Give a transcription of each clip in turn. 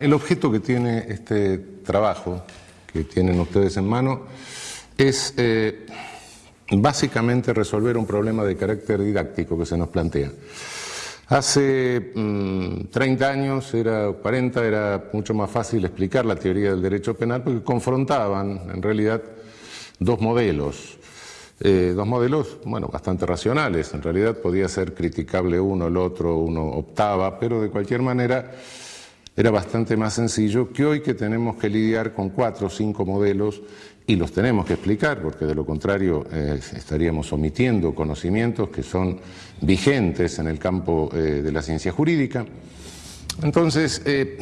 El objeto que tiene este trabajo que tienen ustedes en mano es eh, básicamente resolver un problema de carácter didáctico que se nos plantea. Hace 30 mm, años, era 40, era mucho más fácil explicar la teoría del derecho penal porque confrontaban en realidad dos modelos. Eh, dos modelos, bueno, bastante racionales. En realidad podía ser criticable uno, el otro, uno optaba, pero de cualquier manera era bastante más sencillo que hoy que tenemos que lidiar con cuatro o cinco modelos y los tenemos que explicar, porque de lo contrario eh, estaríamos omitiendo conocimientos que son vigentes en el campo eh, de la ciencia jurídica. Entonces, eh,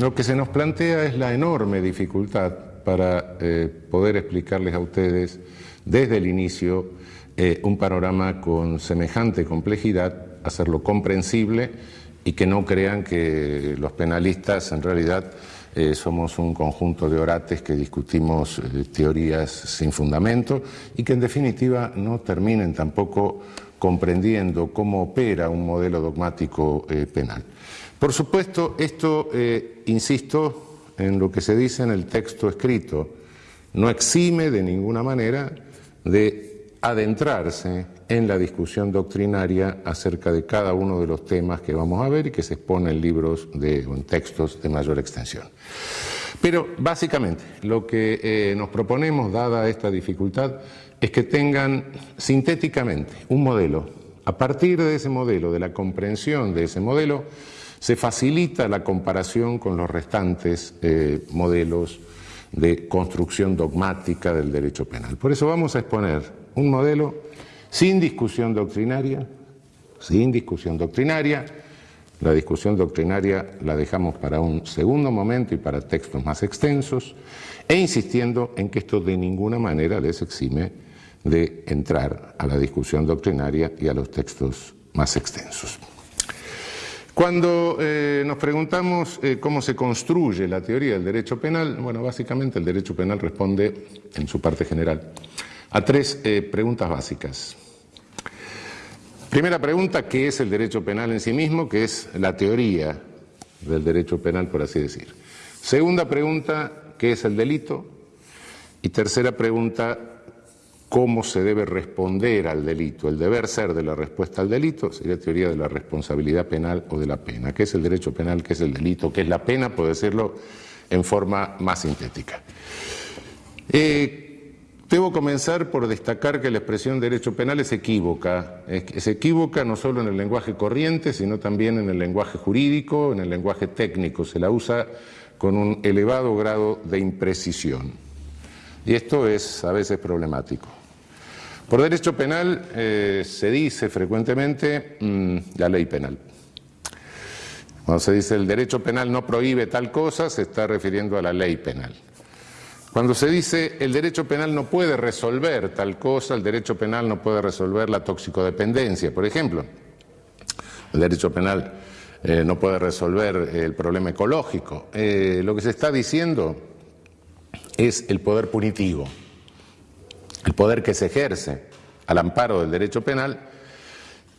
lo que se nos plantea es la enorme dificultad para poder explicarles a ustedes desde el inicio un panorama con semejante complejidad, hacerlo comprensible y que no crean que los penalistas en realidad eh, somos un conjunto de orates que discutimos eh, teorías sin fundamento y que en definitiva no terminen tampoco comprendiendo cómo opera un modelo dogmático eh, penal. Por supuesto, esto, insisto, en lo que se dice en el texto escrito, no exime de ninguna manera de adentrarse en la discusión doctrinaria acerca de cada uno de los temas que vamos a ver y que se expone en libros de, en textos de mayor extensión. Pero básicamente lo que eh, nos proponemos, dada esta dificultad, es que tengan sintéticamente un modelo. A partir de ese modelo, de la comprensión de ese modelo, se facilita la comparación con los restantes eh, modelos de construcción dogmática del derecho penal. Por eso vamos a exponer un modelo sin discusión doctrinaria, sin discusión doctrinaria. La discusión doctrinaria la dejamos para un segundo momento y para textos más extensos, e insistiendo en que esto de ninguna manera les exime de entrar a la discusión doctrinaria y a los textos más extensos. Cuando eh, nos preguntamos eh, cómo se construye la teoría del derecho penal, bueno, básicamente el derecho penal responde en su parte general a tres eh, preguntas básicas. Primera pregunta, ¿qué es el derecho penal en sí mismo? ¿Qué es la teoría del derecho penal, por así decir? Segunda pregunta, ¿qué es el delito? Y tercera pregunta, ¿cómo se debe responder al delito? El deber ser de la respuesta al delito sería teoría de la responsabilidad penal o de la pena. ¿Qué es el derecho penal? ¿Qué es el delito? ¿Qué es la pena? Por decirlo en forma más sintética. Eh, Debo comenzar por destacar que la expresión derecho penal es equívoca. Es equívoca no solo en el lenguaje corriente, sino también en el lenguaje jurídico, en el lenguaje técnico. Se la usa con un elevado grado de imprecisión. Y esto es a veces problemático. Por derecho penal eh, se dice frecuentemente mm, la ley penal. Cuando se dice el derecho penal no prohíbe tal cosa, se está refiriendo a la ley penal. Cuando se dice el derecho penal no puede resolver tal cosa, el derecho penal no puede resolver la toxicodependencia, por ejemplo. El derecho penal eh, no puede resolver el problema ecológico. Eh, lo que se está diciendo es el poder punitivo, el poder que se ejerce al amparo del derecho penal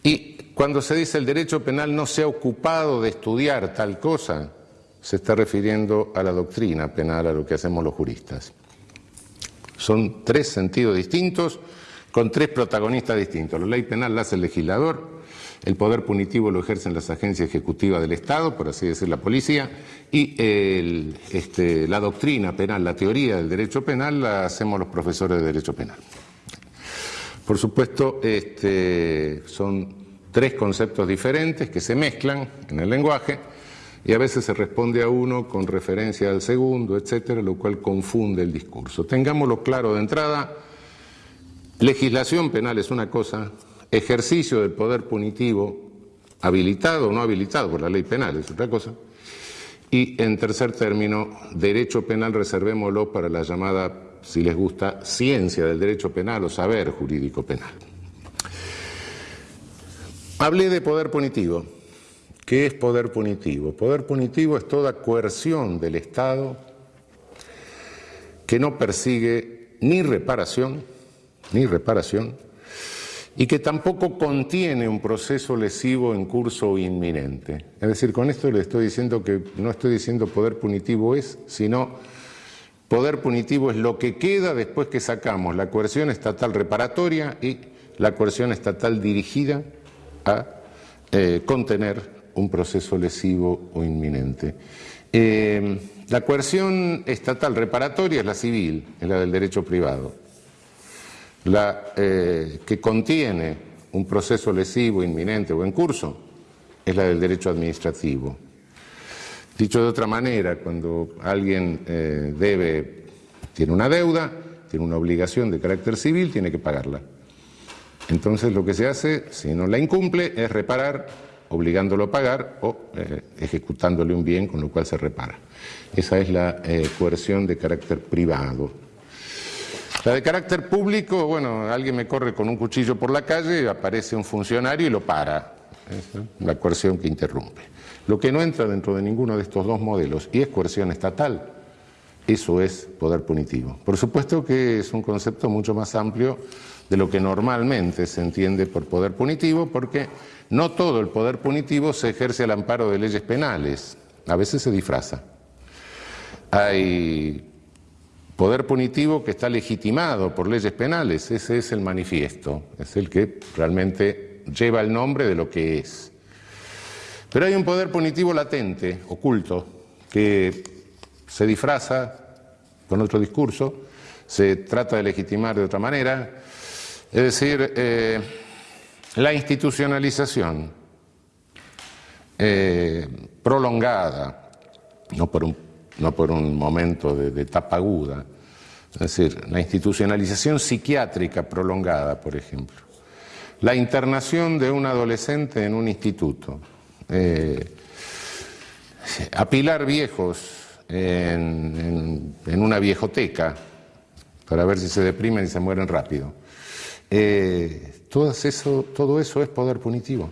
y cuando se dice el derecho penal no se ha ocupado de estudiar tal cosa, se está refiriendo a la doctrina penal, a lo que hacemos los juristas. Son tres sentidos distintos, con tres protagonistas distintos. La ley penal la hace el legislador, el poder punitivo lo ejercen las agencias ejecutivas del Estado, por así decir la policía, y este, la doctrina penal, la teoría del derecho penal la hacemos los profesores de derecho penal. Por supuesto, este, son tres conceptos diferentes que se mezclan en el lenguaje y a veces se responde a uno con referencia al segundo, etcétera, lo cual confunde el discurso. Tengámoslo claro de entrada, legislación penal es una cosa, ejercicio del poder punitivo, habilitado o no habilitado por la ley penal es otra cosa, y en tercer término, derecho penal reservémoslo para la llamada, si les gusta, ciencia del derecho penal o saber jurídico penal. Hablé de poder punitivo. ¿Qué es poder punitivo? Poder punitivo es toda coerción del Estado que no persigue ni reparación, ni reparación, y que tampoco contiene un proceso lesivo en curso inminente. Es decir, con esto le estoy diciendo que no estoy diciendo poder punitivo es, sino poder punitivo es lo que queda después que sacamos la coerción estatal reparatoria y la coerción estatal dirigida a eh, contener un proceso lesivo o inminente. Eh, la coerción estatal reparatoria es la civil, es la del derecho privado la eh, que contiene un proceso lesivo inminente o en curso es la del derecho administrativo. Dicho de otra manera, cuando alguien eh, debe, tiene una deuda, tiene una obligación de carácter civil, tiene que pagarla. Entonces lo que se hace, si no la incumple, es reparar, obligándolo a pagar o eh, ejecutándole un bien con lo cual se repara. Esa es la coerción de carácter privado. La de carácter público, bueno, alguien me corre con un cuchillo por la calle, aparece un funcionario y lo para. La coerción que interrumpe. Lo que no entra dentro de ninguno de estos dos modelos y es coerción estatal, eso es poder punitivo. Por supuesto que es un concepto mucho más amplio de lo que normalmente se entiende por poder punitivo, porque no todo el poder punitivo se ejerce al amparo de leyes penales, a veces se disfraza. Hay Poder punitivo que está legitimado por leyes penales, ese es el manifiesto, es el que realmente lleva el nombre de lo que es. Pero hay un poder punitivo latente, oculto, que se disfraza con otro discurso, se trata de legitimar de otra manera, es decir, eh, la institucionalización eh, prolongada, no por un no por un momento de, etapa aguda. Es decir, la institucionalización psiquiátrica prolongada, por ejemplo. La internación de un adolescente en un instituto. Eh, apilar viejos en, una viejoteca para ver si se deprimen y se mueren rápido. Eh, todo, eso, todo eso es poder punitivo.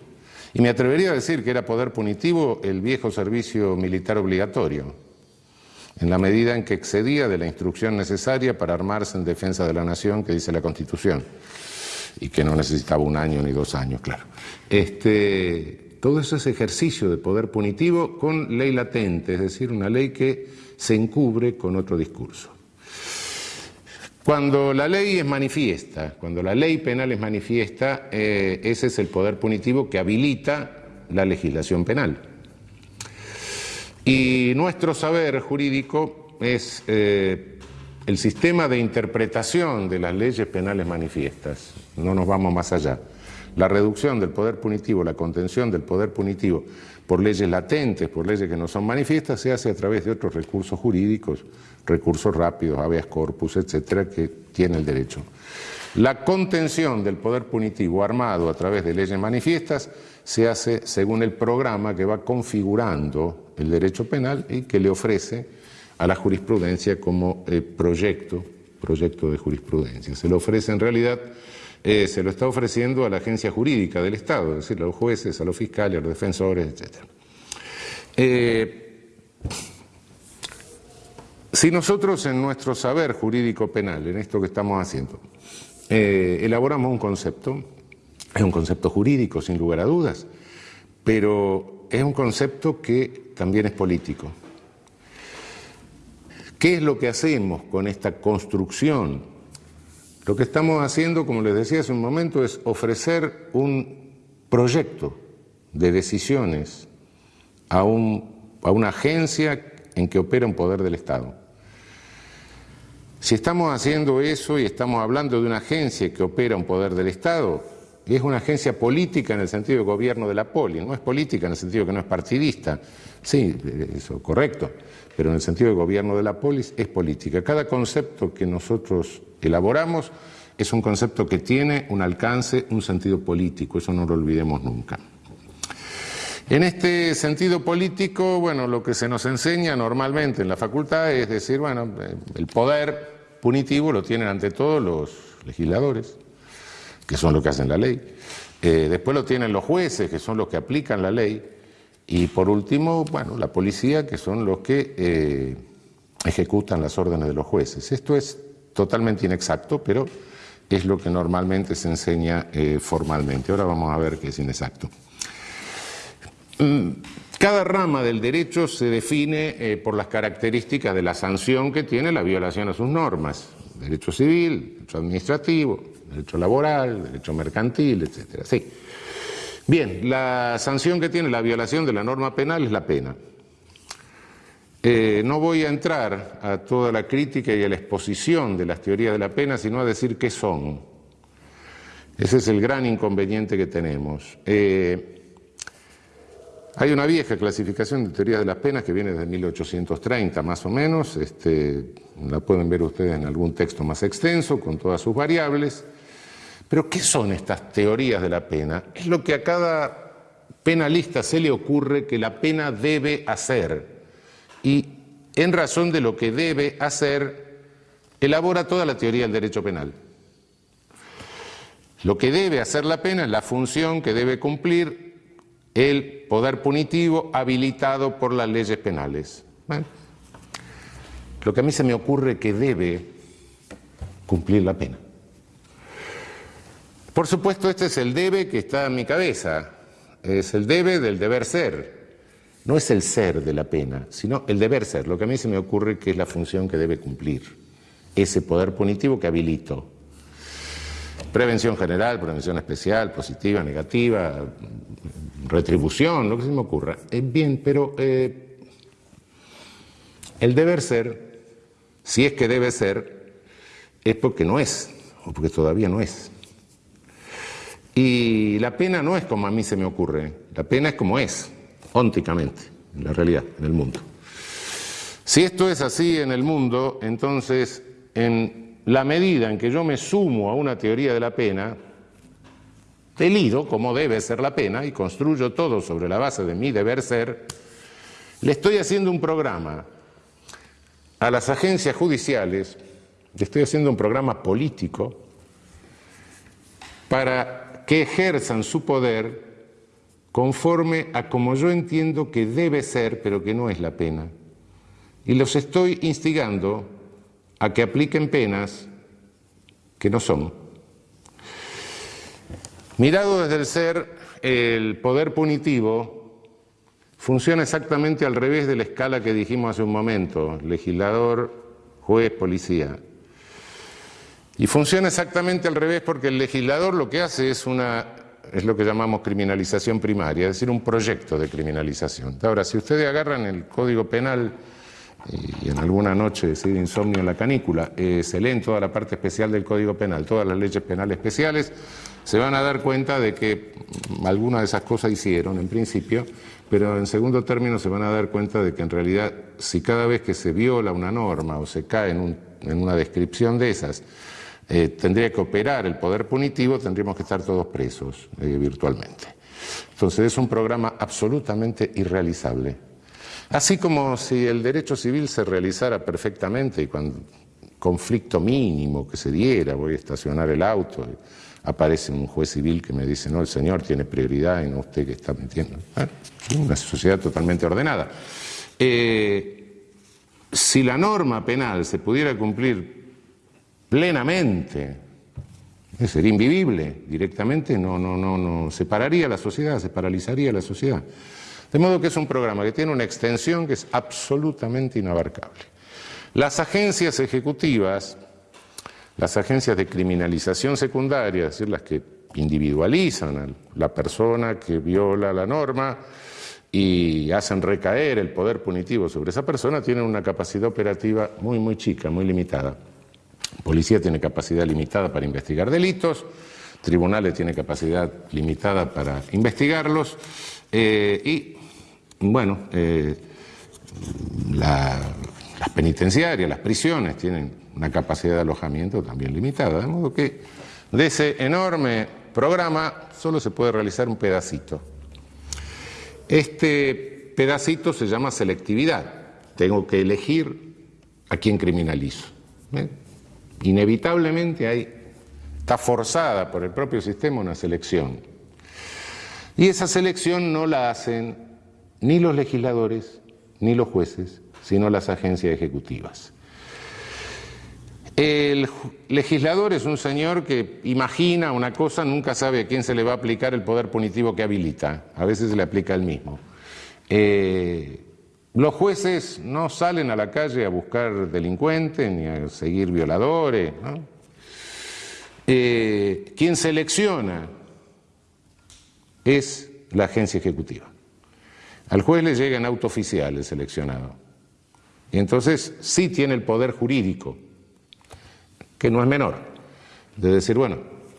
Y me atrevería a decir que era poder punitivo el viejo servicio militar obligatorio en la medida en que excedía de la instrucción necesaria para armarse en defensa de la nación que dice la Constitución, y que no necesitaba un año ni dos años, claro. Este, todo eso es ejercicio de poder punitivo con ley latente, es decir, una ley que se encubre con otro discurso. Cuando la ley es manifiesta, cuando la ley penal es manifiesta, eh, ese es el poder punitivo que habilita la legislación penal. Y nuestro saber jurídico es eh, el sistema de interpretación de las leyes penales manifiestas. No nos vamos más allá. La reducción del poder punitivo, la contención del poder punitivo por leyes latentes, por leyes que no son manifiestas, se hace a través de otros recursos jurídicos, recursos rápidos, habeas corpus, etcétera, que tiene el derecho. La contención del poder punitivo armado a través de leyes manifiestas se hace según el programa que va configurando el derecho penal y que le ofrece a la jurisprudencia como eh, proyecto, proyecto de jurisprudencia. Se lo ofrece en realidad, eh, se lo está ofreciendo a la agencia jurídica del Estado, es decir, a los jueces, a los fiscales, a los defensores, etc. Eh, si nosotros en nuestro saber jurídico penal, en esto que estamos haciendo, elaboramos un concepto, es un concepto jurídico, sin lugar a dudas, pero es un concepto que también es político. ¿Qué es lo que hacemos con esta construcción? Lo que estamos haciendo, como les decía hace un momento, es ofrecer un proyecto de decisiones a, una agencia en que opera un poder del Estado. Si estamos haciendo eso y estamos hablando de una agencia que opera un poder del Estado, es una agencia política en el sentido de gobierno de la poli, no es política en el sentido que no es partidista, sí, eso correcto, pero en el sentido de gobierno de la polis es política. Cada concepto que nosotros elaboramos es un concepto que tiene un alcance, un sentido político, eso no lo olvidemos nunca. En este sentido político, bueno, lo que se nos enseña normalmente en la facultad es decir, bueno, el poder punitivo lo tienen ante todo los legisladores, que son los que hacen la ley. Eh, después lo tienen los jueces, que son los que aplican la ley. Y por último, bueno, la policía, que son los que eh, ejecutan las órdenes de los jueces. Esto es totalmente inexacto, pero es lo que normalmente se enseña eh, formalmente. Ahora vamos a ver qué es inexacto. Mm, cada rama del derecho se define eh, por las características de la sanción que tiene la violación a sus normas. Derecho civil, derecho administrativo, derecho laboral, derecho mercantil, etc. Sí. Bien, la sanción que tiene la violación de la norma penal es la pena. Eh, no voy a entrar a toda la crítica y a la exposición de las teorías de la pena, sino a decir qué son. Ese es el gran inconveniente que tenemos. Eh, hay una vieja clasificación de teorías de las penas que viene desde 1830 más o menos, este, la pueden ver ustedes en algún texto más extenso con todas sus variables. Pero ¿qué son estas teorías de la pena? Es lo que a cada penalista se le ocurre que la pena debe hacer y en razón de lo que debe hacer, elabora toda la teoría del derecho penal. Lo que debe hacer la pena es la función que debe cumplir el poder punitivo habilitado por las leyes penales. Lo que a mí se me ocurre que debe cumplir la pena. Por supuesto, este es el debe que está en mi cabeza, es el debe del deber ser. No es el ser de la pena, sino el deber ser, lo que a mí se me ocurre que es la función que debe cumplir, ese poder punitivo que habilito. Prevención general, prevención especial, positiva, negativa, retribución, lo que se me ocurra. Es bien, pero eh, el deber ser, si es que debe ser, es porque no es, o porque todavía no es. Y la pena no es como a mí se me ocurre, la pena es como es ónticamente, en la realidad, en el mundo. Si esto es así en el mundo, entonces en la medida en que yo me sumo a una teoría de la pena, delido como debe ser la pena y construyo todo sobre la base de mi deber ser, le estoy haciendo un programa a las agencias judiciales, le estoy haciendo un programa político para que ejerzan su poder conforme a como yo entiendo que debe ser, pero que no es la pena. Y los estoy instigando a que apliquen penas que no son. Mirado desde el ser, el poder punitivo funciona exactamente al revés de la escala que dijimos hace un momento, legislador, juez, policía. Y funciona exactamente al revés porque el legislador lo que hace es una es lo que llamamos criminalización primaria, es decir, un proyecto de criminalización. Ahora, si ustedes agarran el Código Penal y en alguna noche decide insomnio en la canícula, eh, se leen toda la parte especial del Código Penal, todas las leyes penales especiales, se van a dar cuenta de que algunas de esas cosas hicieron en principio, pero en segundo término se van a dar cuenta de que en realidad si cada vez que se viola una norma o se cae en, en una descripción de esas, eh, tendría que operar el poder punitivo, tendríamos que estar todos presos eh, virtualmente. Entonces es un programa absolutamente irrealizable. Así como si el derecho civil se realizara perfectamente y cuando conflicto mínimo que se diera, voy a estacionar el auto, aparece un juez civil que me dice, no, el señor tiene prioridad y no usted que está mintiendo. Ah, una sociedad totalmente ordenada. Eh, si la norma penal se pudiera cumplir plenamente, sería invivible, directamente no, no, no, no separaría la sociedad, se paralizaría la sociedad. De modo que es un programa que tiene una extensión que es absolutamente inabarcable. Las agencias ejecutivas, las agencias de criminalización secundaria, es decir, las que individualizan a la persona que viola la norma y hacen recaer el poder punitivo sobre esa persona, tienen una capacidad operativa muy, muy chica, muy limitada. Policía tiene capacidad limitada para investigar delitos, tribunales tienen capacidad limitada para investigarlos eh, y, bueno, eh, las penitenciarias, las prisiones tienen una capacidad de alojamiento también limitada, de modo que de ese enorme programa solo se puede realizar un pedacito. Este pedacito se llama selectividad. Tengo que elegir a quién criminalizo. ¿eh? Inevitablemente hay, está forzada por el propio sistema una selección. Y esa selección no la hacen ni los legisladores ni los jueces, sino las agencias ejecutivas. El legislador es un señor que imagina una cosa, nunca sabe a quién se le va a aplicar el poder punitivo que habilita. A veces se le aplica el mismo. Eh, los jueces no salen a la calle a buscar delincuentes ni a seguir violadores. Eh, quien selecciona es la agencia ejecutiva. Al juez le llega en auto oficial el seleccionado. Y entonces sí tiene el poder jurídico que no es menor, de decir, bueno,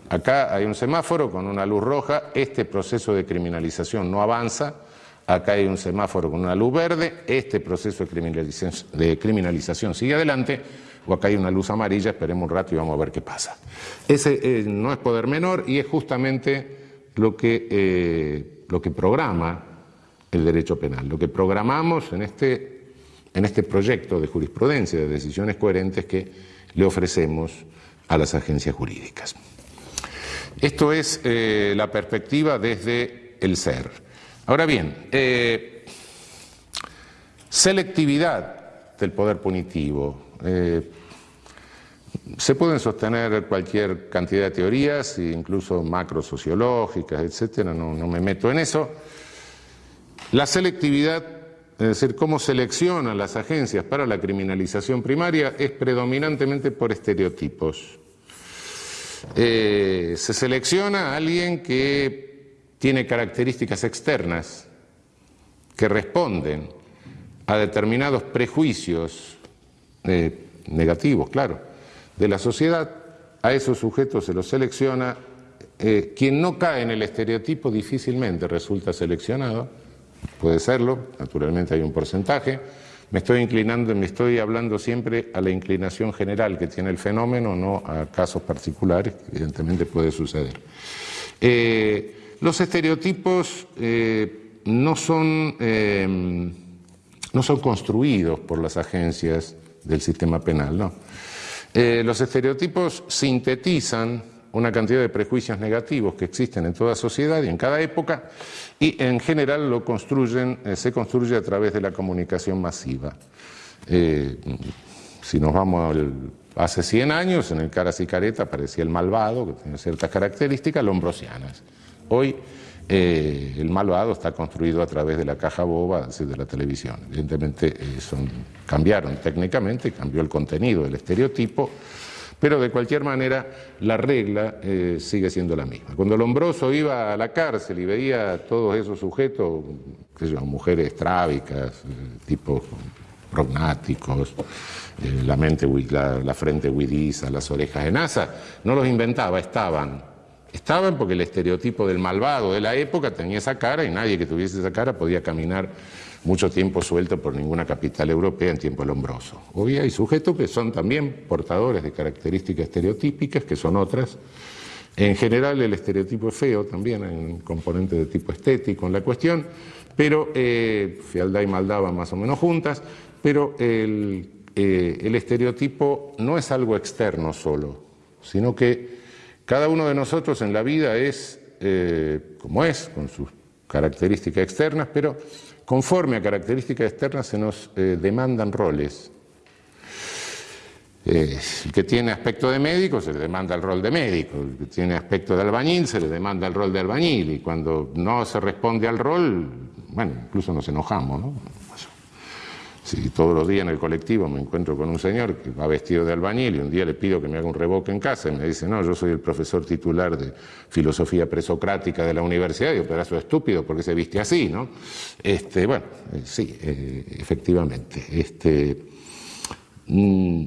acá hay un semáforo con una luz roja, este proceso de criminalización no avanza, acá hay un semáforo con una luz verde, este proceso de criminalización, sigue adelante, o acá hay una luz amarilla, esperemos un rato y vamos a ver qué pasa. Ese eh, no es poder menor y es justamente lo que, eh, lo que programa el derecho penal, lo que programamos en este, en este proyecto de jurisprudencia, de decisiones coherentes que le ofrecemos a las agencias jurídicas. Esto es eh, la perspectiva desde el ser. Ahora bien, eh, selectividad del poder punitivo. Eh, se pueden sostener cualquier cantidad de teorías, incluso macrosociológicas, etcétera, no, no me meto en eso. La selectividad es decir, cómo seleccionan las agencias para la criminalización primaria es predominantemente por estereotipos. Eh, se selecciona a alguien que tiene características externas, que responden a determinados prejuicios eh, negativos, claro, de la sociedad, a esos sujetos se los selecciona. Eh, quien no cae en el estereotipo difícilmente resulta seleccionado Puede serlo, naturalmente hay un porcentaje. Me estoy inclinando, me estoy hablando siempre a la inclinación general que tiene el fenómeno, no a casos particulares, evidentemente puede suceder. Eh, los estereotipos eh, no, son, eh, no son construidos por las agencias del sistema penal, no. los estereotipos sintetizan una cantidad de prejuicios negativos que existen en toda sociedad y en cada época y en general lo construyen, eh, se construye a través de la comunicación masiva. Eh, si nos vamos hace 100 años, en el Caras y Careta aparecía el malvado, que tiene ciertas características lombrosianas. Hoy eh, el malvado está construido a través de la caja boba de la televisión. Evidentemente son, cambiaron técnicamente, cambió el contenido, del estereotipo, pero de cualquier manera, la regla eh, sigue siendo la misma. Cuando Lombroso iba a la cárcel y veía a todos esos sujetos, qué sé mujeres estrábicas, eh, tipos prognáticos, eh, la, mente, la, frente huidiza, las orejas en asa, no los inventaba, estaban. Estaban porque el estereotipo del malvado de la época tenía esa cara y nadie que tuviese esa cara podía caminar mucho tiempo suelto por ninguna capital europea en tiempo lombroso. Hoy hay sujetos que son también portadores de características estereotípicas, que son otras. En general el estereotipo es feo, también hay un componente de tipo estético en la cuestión, pero eh, fealdad y maldad van más o menos juntas, pero el, eh, el estereotipo no es algo externo solo, sino que cada uno de nosotros en la vida es eh, como es, con sus características externas, pero Conforme a características externas se nos eh, demandan roles. Eh, el que tiene aspecto de médico se le demanda el rol de médico, el que tiene aspecto de albañil se le demanda el rol de albañil y cuando no se responde al rol, bueno, incluso nos enojamos, ¿no? Si todos los días en el colectivo me encuentro con un señor que va vestido de albañil y un día le pido que me haga un revoque en casa y me dice, no, yo soy el profesor titular de filosofía presocrática de la universidad, y digo, pedazo estúpido, porque se viste así, ¿no? Este, bueno, eh, sí, eh, efectivamente. Este, mm,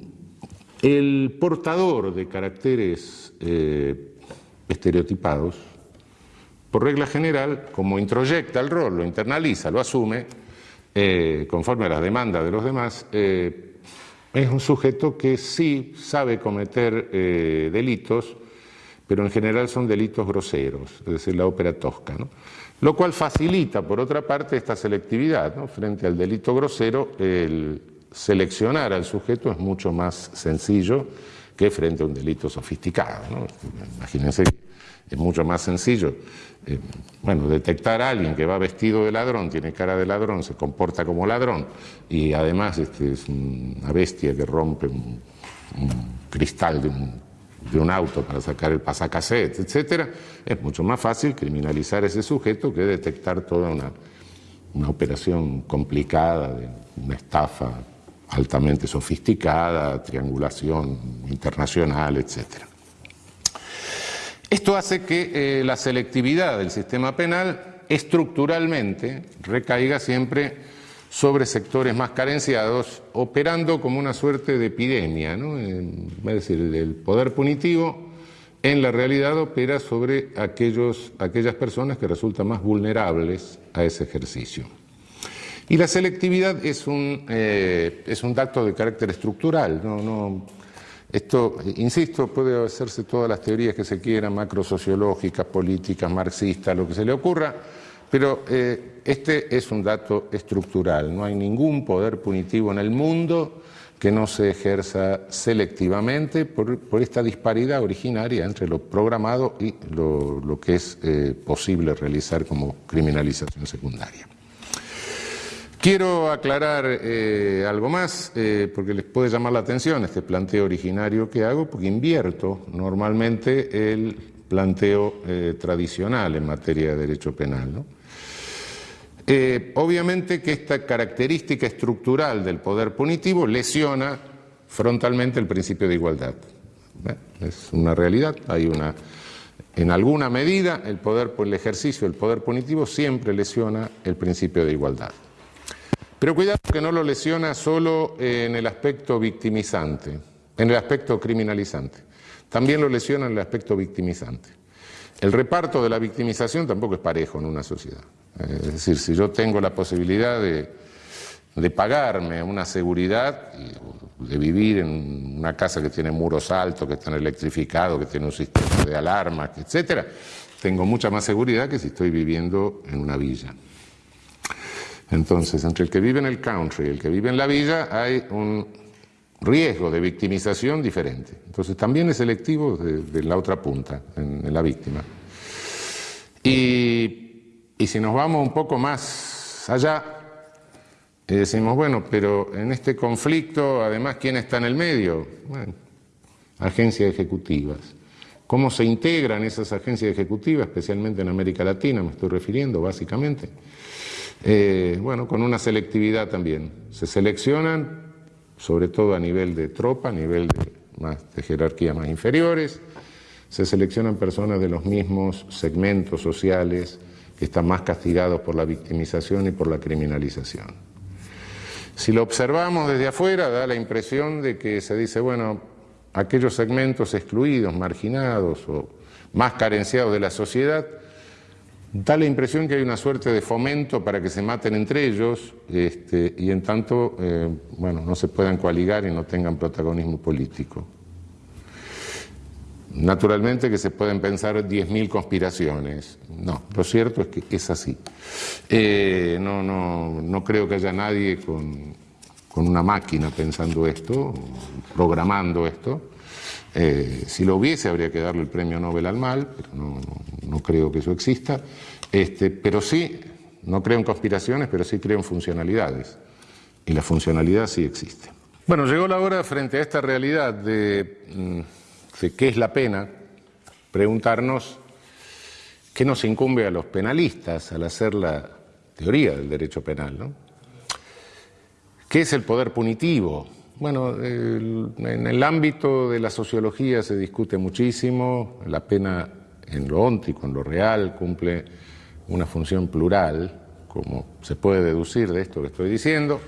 el portador de caracteres eh, estereotipados, por regla general, como introyecta el rol, lo internaliza, lo asume, eh, conforme a las demandas de los demás, eh, es un sujeto que sí sabe cometer eh, delitos, pero en general son delitos groseros, es decir, la ópera tosca. Lo cual facilita, por otra parte, esta selectividad. Frente al delito grosero, el seleccionar al sujeto es mucho más sencillo que frente a un delito sofisticado. Imagínense es mucho más sencillo. Eh, bueno, detectar a alguien que va vestido de ladrón, tiene cara de ladrón, se comporta como ladrón y además este, es una bestia que rompe un cristal de un, de un auto para sacar el pasacassette, etc., es mucho más fácil criminalizar a ese sujeto que detectar toda una, una operación complicada, de una estafa altamente sofisticada, triangulación internacional, etc. Esto hace que eh, la selectividad del sistema penal estructuralmente recaiga siempre sobre sectores más carenciados, operando como una suerte de epidemia. ¿no? es decir, el poder punitivo en la realidad opera sobre aquellos, aquellas personas que resultan más vulnerables a ese ejercicio. Y la selectividad es un, eh, es un dato de carácter estructural. No, no, esto, insisto, puede hacerse todas las teorías que se quieran, macrosociológicas, políticas, marxistas, lo que se le ocurra, pero eh, este es un dato estructural. No hay ningún poder punitivo en el mundo que no se ejerza selectivamente por, esta disparidad originaria entre lo programado y lo, que es eh, posible realizar como criminalización secundaria. Quiero aclarar eh, algo más, eh, porque les puede llamar la atención este planteo originario que hago, porque invierto normalmente el planteo eh, tradicional en materia de derecho penal. obviamente que esta característica estructural del poder punitivo lesiona frontalmente el principio de igualdad. Es una realidad, hay una... En alguna medida, el poder, el ejercicio del poder punitivo siempre lesiona el principio de igualdad. Pero cuidado que no lo lesiona solo en el aspecto victimizante, en el aspecto criminalizante. También lo lesiona en el aspecto victimizante. El reparto de la victimización tampoco es parejo en una sociedad. Es decir, si yo tengo la posibilidad de, pagarme una seguridad, de vivir en una casa que tiene muros altos, que está electrificado, que tiene un sistema de alarmas, etcétera, tengo mucha más seguridad que si estoy viviendo en una villa. Entonces, entre el que vive en el country y el que vive en la villa hay un riesgo de victimización diferente. Entonces, también es selectivo de, la otra punta, en, la víctima. Y, si nos vamos un poco más allá, y decimos, bueno, pero en este conflicto, además, ¿quién está en el medio? Bueno, agencias ejecutivas. ¿Cómo se integran esas agencias ejecutivas, especialmente en América Latina, me estoy refiriendo básicamente? Eh, bueno, con una selectividad también. Se seleccionan, sobre todo a nivel de tropa, a nivel de, más, de jerarquía más inferiores, se seleccionan personas de los mismos segmentos sociales que están más castigados por la victimización y por la criminalización. Si lo observamos desde afuera, da la impresión de que se dice, bueno, aquellos segmentos excluidos, marginados o más carenciados de la sociedad, Da la impresión que hay una suerte de fomento para que se maten entre ellos este, y en tanto eh, bueno, no se puedan coaligar y no tengan protagonismo político. Naturalmente que se pueden pensar 10.000 conspiraciones. No, lo cierto es que es así. Eh, no, no, no creo que haya nadie con, con una máquina pensando esto, programando esto. Eh, si lo hubiese, habría que darle el premio Nobel al mal, pero no, creo que eso exista. Este, pero sí, no creo en conspiraciones, pero sí creo en funcionalidades. Y la funcionalidad sí existe. Bueno, llegó la hora, frente a esta realidad de, mm, de qué es la pena, preguntarnos qué nos incumbe a los penalistas al hacer la teoría del derecho penal. ¿no? ¿Qué es el poder punitivo? Bueno, en el ámbito de la sociología se discute muchísimo, la pena en lo óntico, en lo real, cumple una función plural, como se puede deducir de esto que estoy diciendo.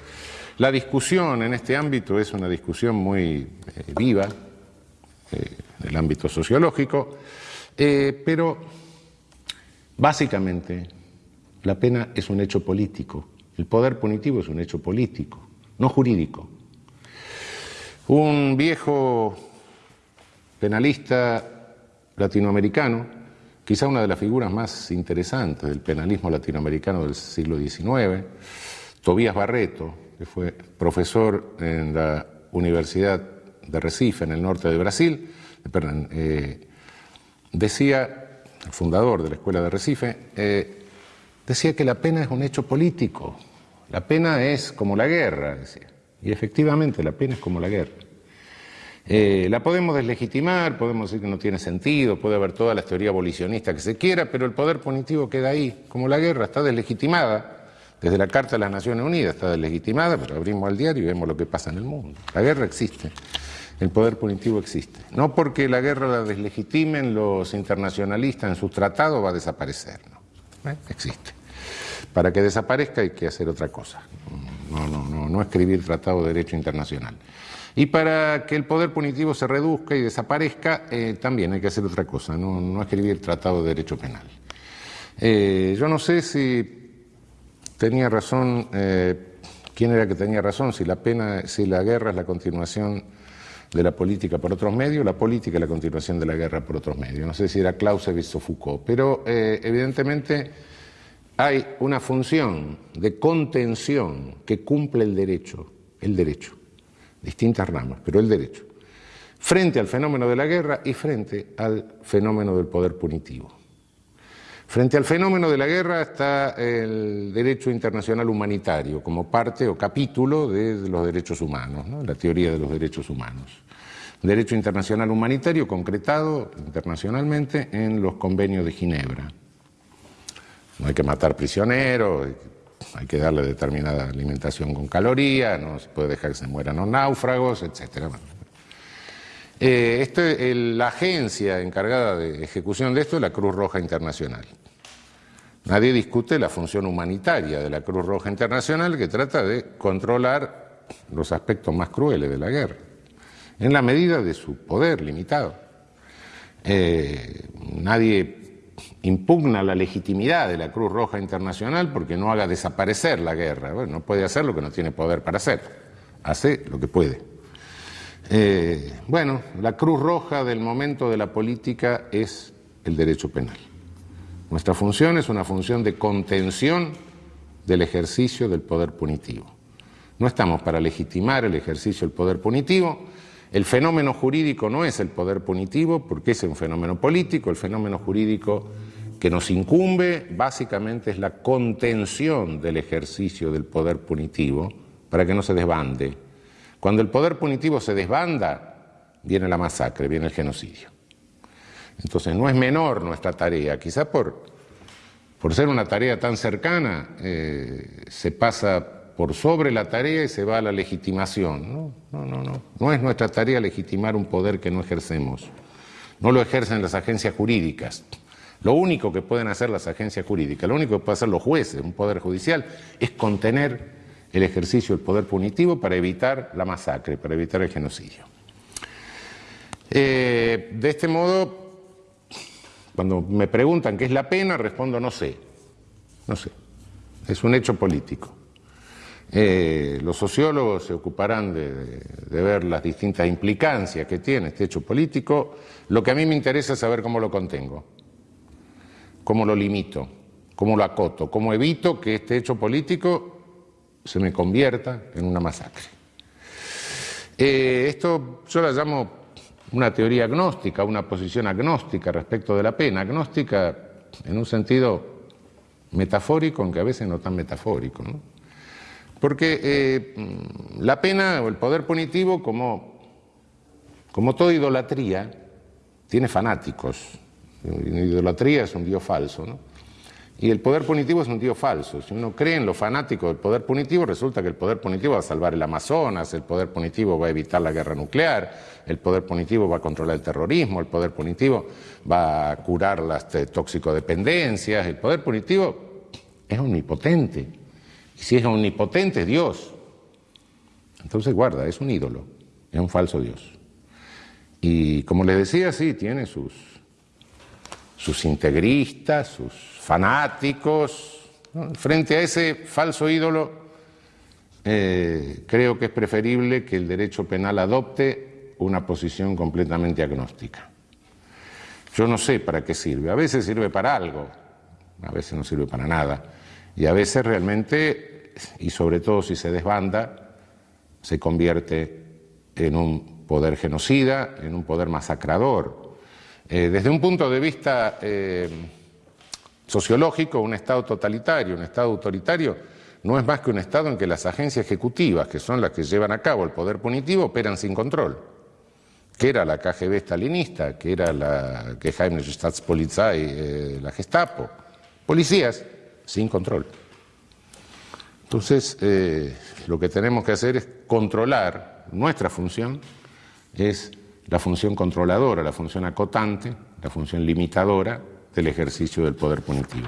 La discusión en este ámbito es una discusión muy eh, viva, eh, en el ámbito sociológico, eh, pero básicamente la pena es un hecho político, el poder punitivo es un hecho político, no jurídico. Un viejo penalista latinoamericano, quizá una de las figuras más interesantes del penalismo latinoamericano del siglo XIX, Tobías Barreto, que fue profesor en la Universidad de Recife, en el norte de Brasil, eh, decía, el fundador de la Escuela de Recife, eh, decía que la pena es un hecho político, la pena es como la guerra, decía. Y efectivamente la pena es como la guerra. Eh, la podemos deslegitimar, podemos decir que no tiene sentido, puede haber toda la teoría abolicionista que se quiera, pero el poder punitivo queda ahí, como la guerra está deslegitimada. Desde la Carta de las Naciones Unidas está deslegitimada, pero abrimos el diario y vemos lo que pasa en el mundo. La guerra existe, el poder punitivo existe. No porque la guerra la deslegitimen los internacionalistas en sus tratados va a desaparecer, no. ¿Eh? Existe. Para que desaparezca hay que hacer otra cosa, no, no, no, no escribir tratado de derecho internacional. Y para que el poder punitivo se reduzca y desaparezca, eh, también hay que hacer otra cosa, no, escribir tratado de derecho penal. Eh, yo no sé si tenía razón, eh, quién era que tenía razón, si la pena, si la guerra es la continuación de la política por otros medios, la política es la continuación de la guerra por otros medios. No sé si era Clausewitz o Foucault, pero evidentemente hay una función de contención que cumple el derecho, el derecho distintas ramas, pero el derecho, frente al fenómeno de la guerra y frente al fenómeno del poder punitivo. Frente al fenómeno de la guerra está el derecho internacional humanitario como parte o capítulo de los derechos humanos, la teoría de los derechos humanos. Derecho internacional humanitario concretado internacionalmente en los convenios de Ginebra. No hay que matar prisioneros, hay que darle determinada alimentación con calorías, no se puede dejar que se mueran los náufragos, etc. Eh, este, la agencia encargada de ejecución de esto es la Cruz Roja Internacional. Nadie discute la función humanitaria de la Cruz Roja Internacional que trata de controlar los aspectos más crueles de la guerra, en la medida de su poder limitado. Eh, nadie impugna la legitimidad de la Cruz Roja Internacional porque no haga desaparecer la guerra. Bueno, no puede hacer lo que no tiene poder para hacer. Hace lo que puede. Eh, bueno, la Cruz Roja del momento de la política es el derecho penal. Nuestra función es una función de contención del ejercicio del poder punitivo. No estamos para legitimar el ejercicio del poder punitivo, el fenómeno jurídico no es el poder punitivo porque es un fenómeno político, el fenómeno jurídico que nos incumbe básicamente es la contención del ejercicio del poder punitivo para que no se desbande. Cuando el poder punitivo se desbanda, viene la masacre, viene el genocidio. Entonces no es menor nuestra tarea, quizás por, por ser una tarea tan cercana eh, se pasa por sobre la tarea y se va a la legitimación. No, no, no, no. No es nuestra tarea legitimar un poder que no ejercemos. No lo ejercen las agencias jurídicas. Lo único que pueden hacer las agencias jurídicas, lo único que pueden hacer los jueces, un poder judicial, es contener el ejercicio del poder punitivo para evitar la masacre, para evitar el genocidio. Eh, de este modo, cuando me preguntan qué es la pena, respondo no sé. No sé. Es un hecho político. Eh, los sociólogos se ocuparán de, ver las distintas implicancias que tiene este hecho político. Lo que a mí me interesa es saber cómo lo contengo, cómo lo limito, cómo lo acoto, cómo evito que este hecho político se me convierta en una masacre. Eh, esto yo la llamo una teoría agnóstica, una posición agnóstica respecto de la pena, agnóstica en un sentido metafórico, aunque a veces no tan metafórico. Porque eh, la pena o el poder punitivo, como, como toda idolatría, tiene fanáticos. La idolatría es un dios falso, ¿no? Y el poder punitivo es un dios falso. Si uno cree en lo fanático del poder punitivo, resulta que el poder punitivo va a salvar el Amazonas, el poder punitivo va a evitar la guerra nuclear, el poder punitivo va a controlar el terrorismo, el poder punitivo va a curar las toxicodependencias, el poder punitivo es omnipotente. Y si es omnipotente, es Dios. Entonces guarda, es un ídolo, es un falso Dios. Y como les decía, sí, tiene sus, sus integristas, sus fanáticos. Frente a ese falso ídolo, eh, creo que es preferible que el derecho penal adopte una posición completamente agnóstica. Yo no sé para qué sirve, a veces sirve para algo, a veces no sirve para nada, y a veces realmente y sobre todo si se desbanda, se convierte en un poder genocida, en un poder masacrador. Eh, desde un punto de vista eh, sociológico, un Estado totalitario, un Estado autoritario, no es más que un Estado en que las agencias ejecutivas, que son las que llevan a cabo el poder punitivo, operan sin control. que era la KGB stalinista, que era la Geheimnische Staatspolizei, eh, la Gestapo. Policías sin control. Entonces, eh, lo que tenemos que hacer es controlar, nuestra función es la función controladora, la función acotante, la función limitadora del ejercicio del poder punitivo.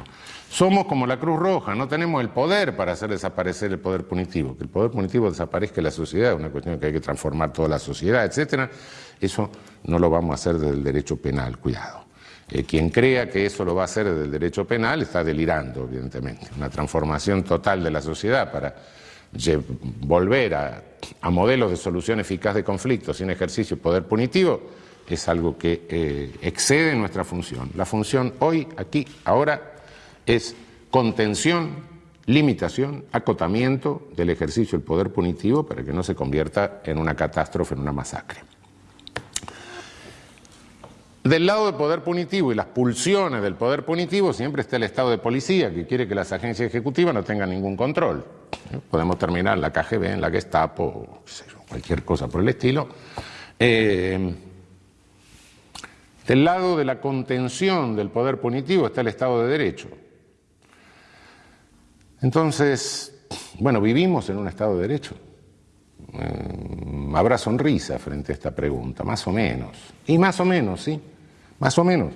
Somos como la Cruz Roja, no tenemos el poder para hacer desaparecer el poder punitivo. Que el poder punitivo desaparezca en la sociedad, es una cuestión que hay que transformar toda la sociedad, etcétera. Eso no lo vamos a hacer desde el derecho penal, cuidado. Eh, quien crea que eso lo va a hacer desde el derecho penal está delirando, evidentemente. Una transformación total de la sociedad para volver a, modelos de solución eficaz de conflictos sin ejercicio de poder punitivo es algo que eh, excede nuestra función. La función hoy, aquí, ahora, es contención, limitación, acotamiento del ejercicio del poder punitivo para que no se convierta en una catástrofe, en una masacre. Del lado del poder punitivo y las pulsiones del poder punitivo siempre está el Estado de policía que quiere que las agencias ejecutivas no tengan ningún control. Podemos terminar en la KGB, en la Gestapo, cualquier cosa por el estilo. Eh, del lado de la contención del poder punitivo está el Estado de Derecho. Entonces, bueno, vivimos en un Estado de Derecho. Eh, habrá sonrisa frente a esta pregunta, más o menos. Y más o menos, sí, más o menos.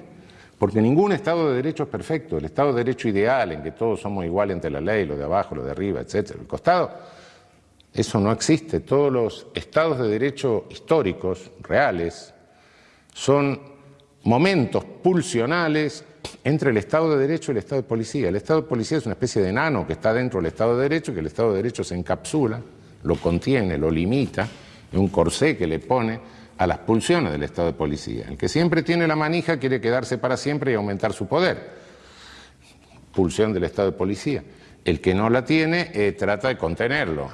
Porque ningún Estado de Derecho es perfecto. El Estado de Derecho ideal, en que todos somos iguales ante la ley, lo de abajo, lo de arriba, etcétera, el costado, eso no existe. Todos los Estados de Derecho históricos, reales, son momentos pulsionales entre el Estado de Derecho y el Estado de Policía. El Estado de Policía es una especie de enano que está dentro del Estado de Derecho, que el Estado de Derecho se encapsula lo contiene, lo limita, es un corsé que le pone a las pulsiones del Estado de Policía. El que siempre tiene la manija quiere quedarse para siempre y aumentar su poder. Pulsión del Estado de Policía. El que no la tiene eh, trata de contenerlo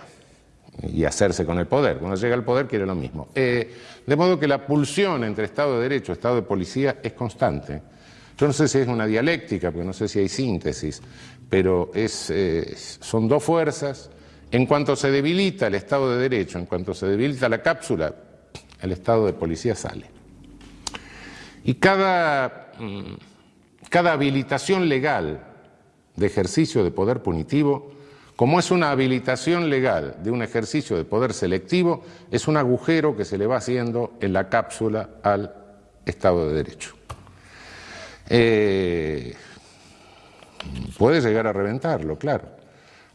y hacerse con el poder. Cuando llega al poder quiere lo mismo. Eh, de modo que la pulsión entre Estado de Derecho y Estado de Policía es constante. Yo no sé si es una dialéctica, porque no sé si hay síntesis, pero eh, son dos fuerzas en cuanto se debilita el Estado de Derecho, en cuanto se debilita la cápsula, el Estado de Policía sale. Y cada, mm, cada habilitación legal de ejercicio de poder punitivo, como es una habilitación legal de un ejercicio de poder selectivo, es un agujero que se le va haciendo en la cápsula al Estado de Derecho. Eh, puede llegar a reventarlo, claro.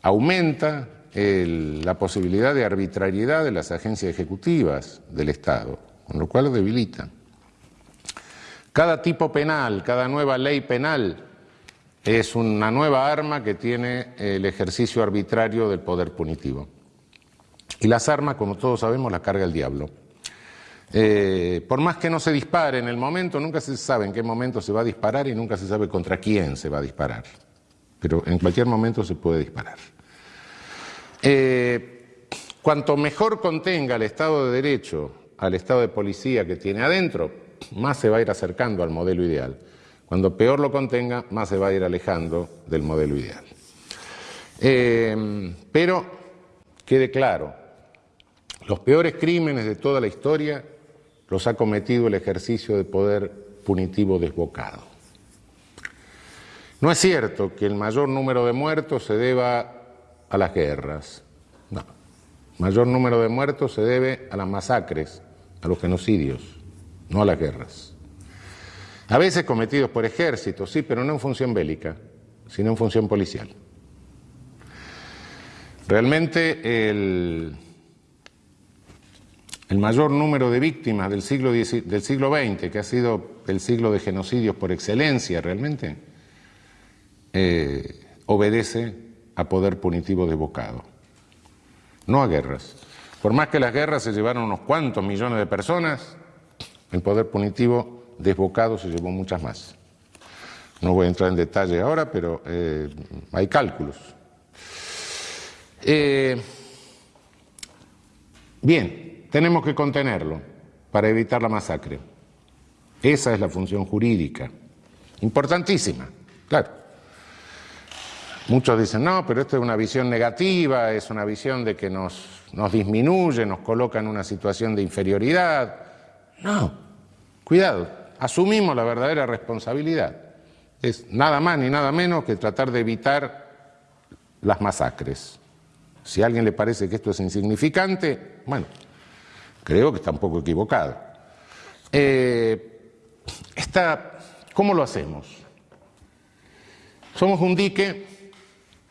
Aumenta la posibilidad de arbitrariedad de las agencias ejecutivas del Estado, con lo cual lo debilita. Cada tipo penal, cada nueva ley penal es una nueva arma que tiene el ejercicio arbitrario del poder punitivo. Y las armas, como todos sabemos, las carga el diablo. Eh, por más que no se dispare en el momento, nunca se sabe en qué momento se va a disparar y nunca se sabe contra quién se va a disparar. Pero en cualquier momento se puede disparar. Eh, cuanto mejor contenga el Estado de Derecho al Estado de Policía que tiene adentro, más se va a ir acercando al modelo ideal. Cuando peor lo contenga, más se va a ir alejando del modelo ideal. Eh, pero quede claro, los peores crímenes de toda la historia los ha cometido el ejercicio de poder punitivo desbocado. No es cierto que el mayor número de muertos se deba a las guerras. No. Mayor número de muertos se debe a las masacres, a los genocidios, no a las guerras. A veces cometidos por ejércitos, sí, pero no en función bélica, sino en función policial. Realmente el, el mayor número de víctimas del siglo, del siglo XX, que ha sido el siglo de genocidios por excelencia realmente, eh, obedece a poder punitivo desbocado, no a guerras. Por más que las guerras se llevaron unos cuantos millones de personas, el poder punitivo desbocado se llevó muchas más. No voy a entrar en detalle ahora, pero eh, hay cálculos. Eh, bien, tenemos que contenerlo para evitar la masacre. Esa es la función jurídica, importantísima, claro. Muchos dicen, no, pero esto es una visión negativa, es una visión de que nos, nos disminuye, nos coloca en una situación de inferioridad. No, cuidado, asumimos la verdadera responsabilidad. Es nada más ni nada menos que tratar de evitar las masacres. Si a alguien le parece que esto es insignificante, bueno, creo que está un poco equivocado. Eh, ¿Cómo lo hacemos? Somos un dique,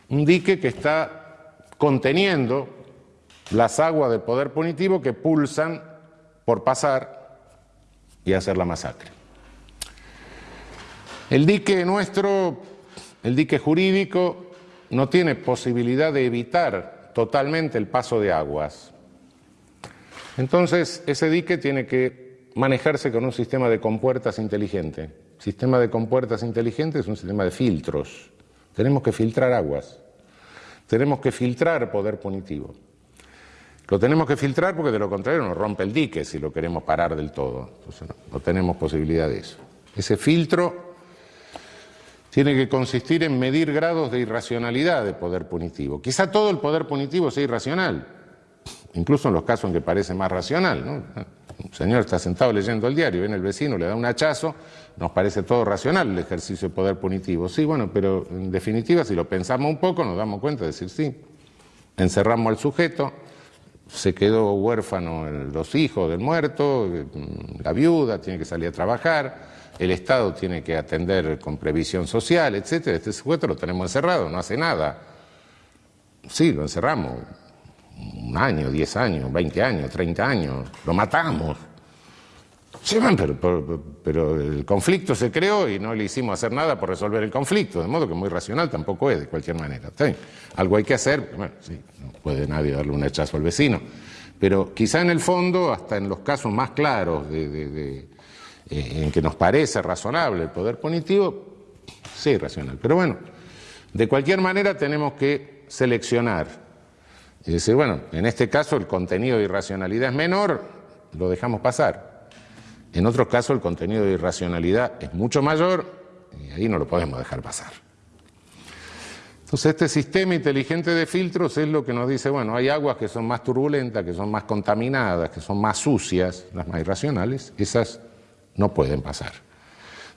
un dique que está conteniendo las aguas del poder punitivo que pulsan por pasar y hacer la masacre. El dique nuestro, el dique jurídico, no tiene posibilidad de evitar totalmente el paso de aguas. Entonces, ese dique tiene que manejarse con un sistema de compuertas inteligente. Sistema de compuertas inteligente es un sistema de filtros. Tenemos que filtrar aguas. Tenemos que filtrar poder punitivo. Lo tenemos que filtrar porque de lo contrario nos rompe el dique si lo queremos parar del todo. Entonces no, tenemos posibilidad de eso. Ese filtro tiene que consistir en medir grados de irracionalidad de poder punitivo. Quizá todo el poder punitivo sea irracional, incluso en los casos en que parece más racional. ¿no? Un señor está sentado leyendo el diario, viene el vecino, le da un hachazo, nos parece todo racional el ejercicio de poder punitivo. Sí, bueno, pero en definitiva, si lo pensamos un poco, nos damos cuenta de decir sí. Encerramos al sujeto, se quedó huérfano los hijos del muerto, la viuda tiene que salir a trabajar, el Estado tiene que atender con previsión social, etc. Este sujeto lo tenemos encerrado, no hace nada. Sí, lo encerramos. Un año, diez años, veinte años, treinta años. Lo matamos. Sí, pero, pero, el conflicto se creó y no le hicimos hacer nada por resolver el conflicto, de modo que muy racional tampoco es, de cualquier manera. Algo hay que hacer, bueno, sí, no puede nadie darle un hachazo al vecino, pero quizá en el fondo, hasta en los casos más claros eh, en que nos parece razonable el poder punitivo, sí, racional. Pero bueno, de cualquier manera tenemos que seleccionar y decir, bueno, en este caso el contenido de irracionalidad es menor, lo dejamos pasar. En otros casos el contenido de irracionalidad es mucho mayor y ahí no lo podemos dejar pasar. Entonces este sistema inteligente de filtros es lo que nos dice, bueno, hay aguas que son más turbulentas, que son más contaminadas, que son más sucias, las más irracionales, esas no pueden pasar.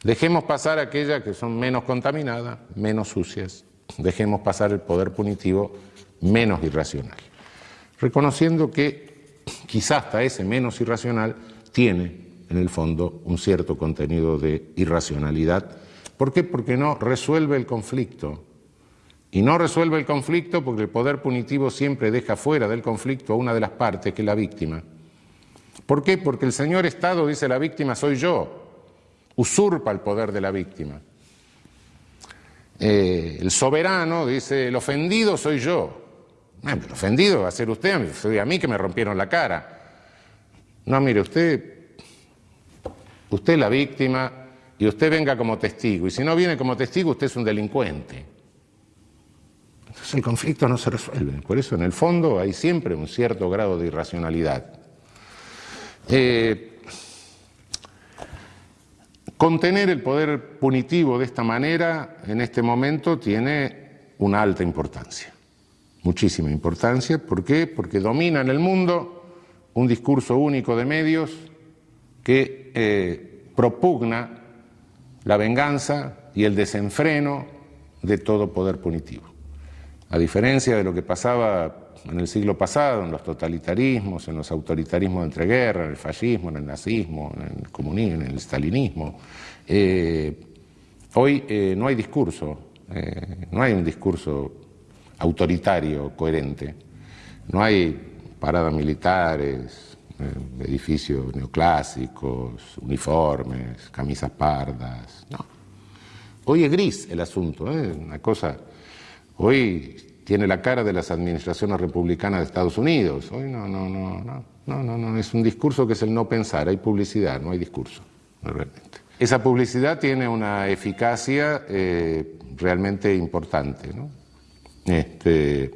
Dejemos pasar aquellas que son menos contaminadas, menos sucias. Dejemos pasar el poder punitivo menos irracional. Reconociendo que quizás hasta ese menos irracional tiene en el fondo, un cierto contenido de irracionalidad. ¿Por qué? Porque no resuelve el conflicto. Y no resuelve el conflicto porque el poder punitivo siempre deja fuera del conflicto a una de las partes, que es la víctima. ¿Por qué? Porque el señor Estado dice la víctima soy yo, usurpa el poder de la víctima. Eh, el soberano dice el ofendido soy yo. Ah, el ofendido va a ser usted, soy a mí que me rompieron la cara. No, mire, usted Usted es la víctima y usted venga como testigo. Y si no viene como testigo, usted es un delincuente. Entonces el conflicto no se resuelve. Por eso en el fondo hay siempre un cierto grado de irracionalidad. Eh, contener el poder punitivo de esta manera en este momento tiene una alta importancia, muchísima importancia. ¿Por qué? Porque domina en el mundo un discurso único de medios que eh, propugna la venganza y el desenfreno de todo poder punitivo. A diferencia de lo que pasaba en el siglo pasado, en los totalitarismos, en los autoritarismos de entreguerra, en el fascismo, en el nazismo, en el comunismo, en el stalinismo, eh, hoy eh, no hay discurso, no hay un discurso autoritario, coherente, no hay paradas militares, eh, edificios neoclásicos, uniformes, camisas pardas. No. Hoy es gris el asunto, ¿eh? una cosa. Hoy tiene la cara de las administraciones republicanas de Estados Unidos. Hoy no, no, no, no, no, no, no. Es un discurso que es el no pensar. Hay publicidad, no hay discurso, realmente. Esa publicidad tiene una eficacia eh, realmente importante, ¿no? Este,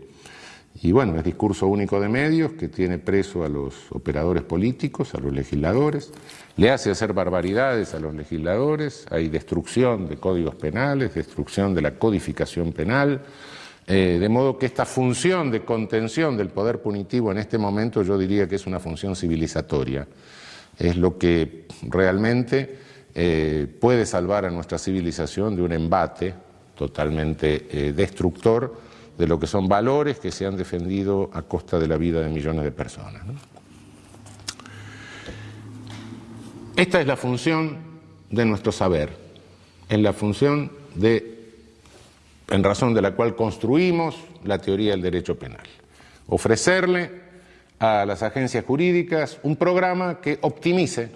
y bueno, es discurso único de medios que tiene preso a los operadores políticos, a los legisladores, le hace hacer barbaridades a los legisladores, hay destrucción de códigos penales, destrucción de la codificación penal, eh, de modo que esta función de contención del poder punitivo en este momento yo diría que es una función civilizatoria. es lo que realmente eh, puede salvar a nuestra civilización de un embate totalmente eh, destructor de lo que son valores que se han defendido a costa de la vida de millones de personas. Esta es la función de nuestro saber, es la función de, en razón de la cual construimos la teoría del derecho penal. Ofrecerle a las agencias jurídicas un programa que optimice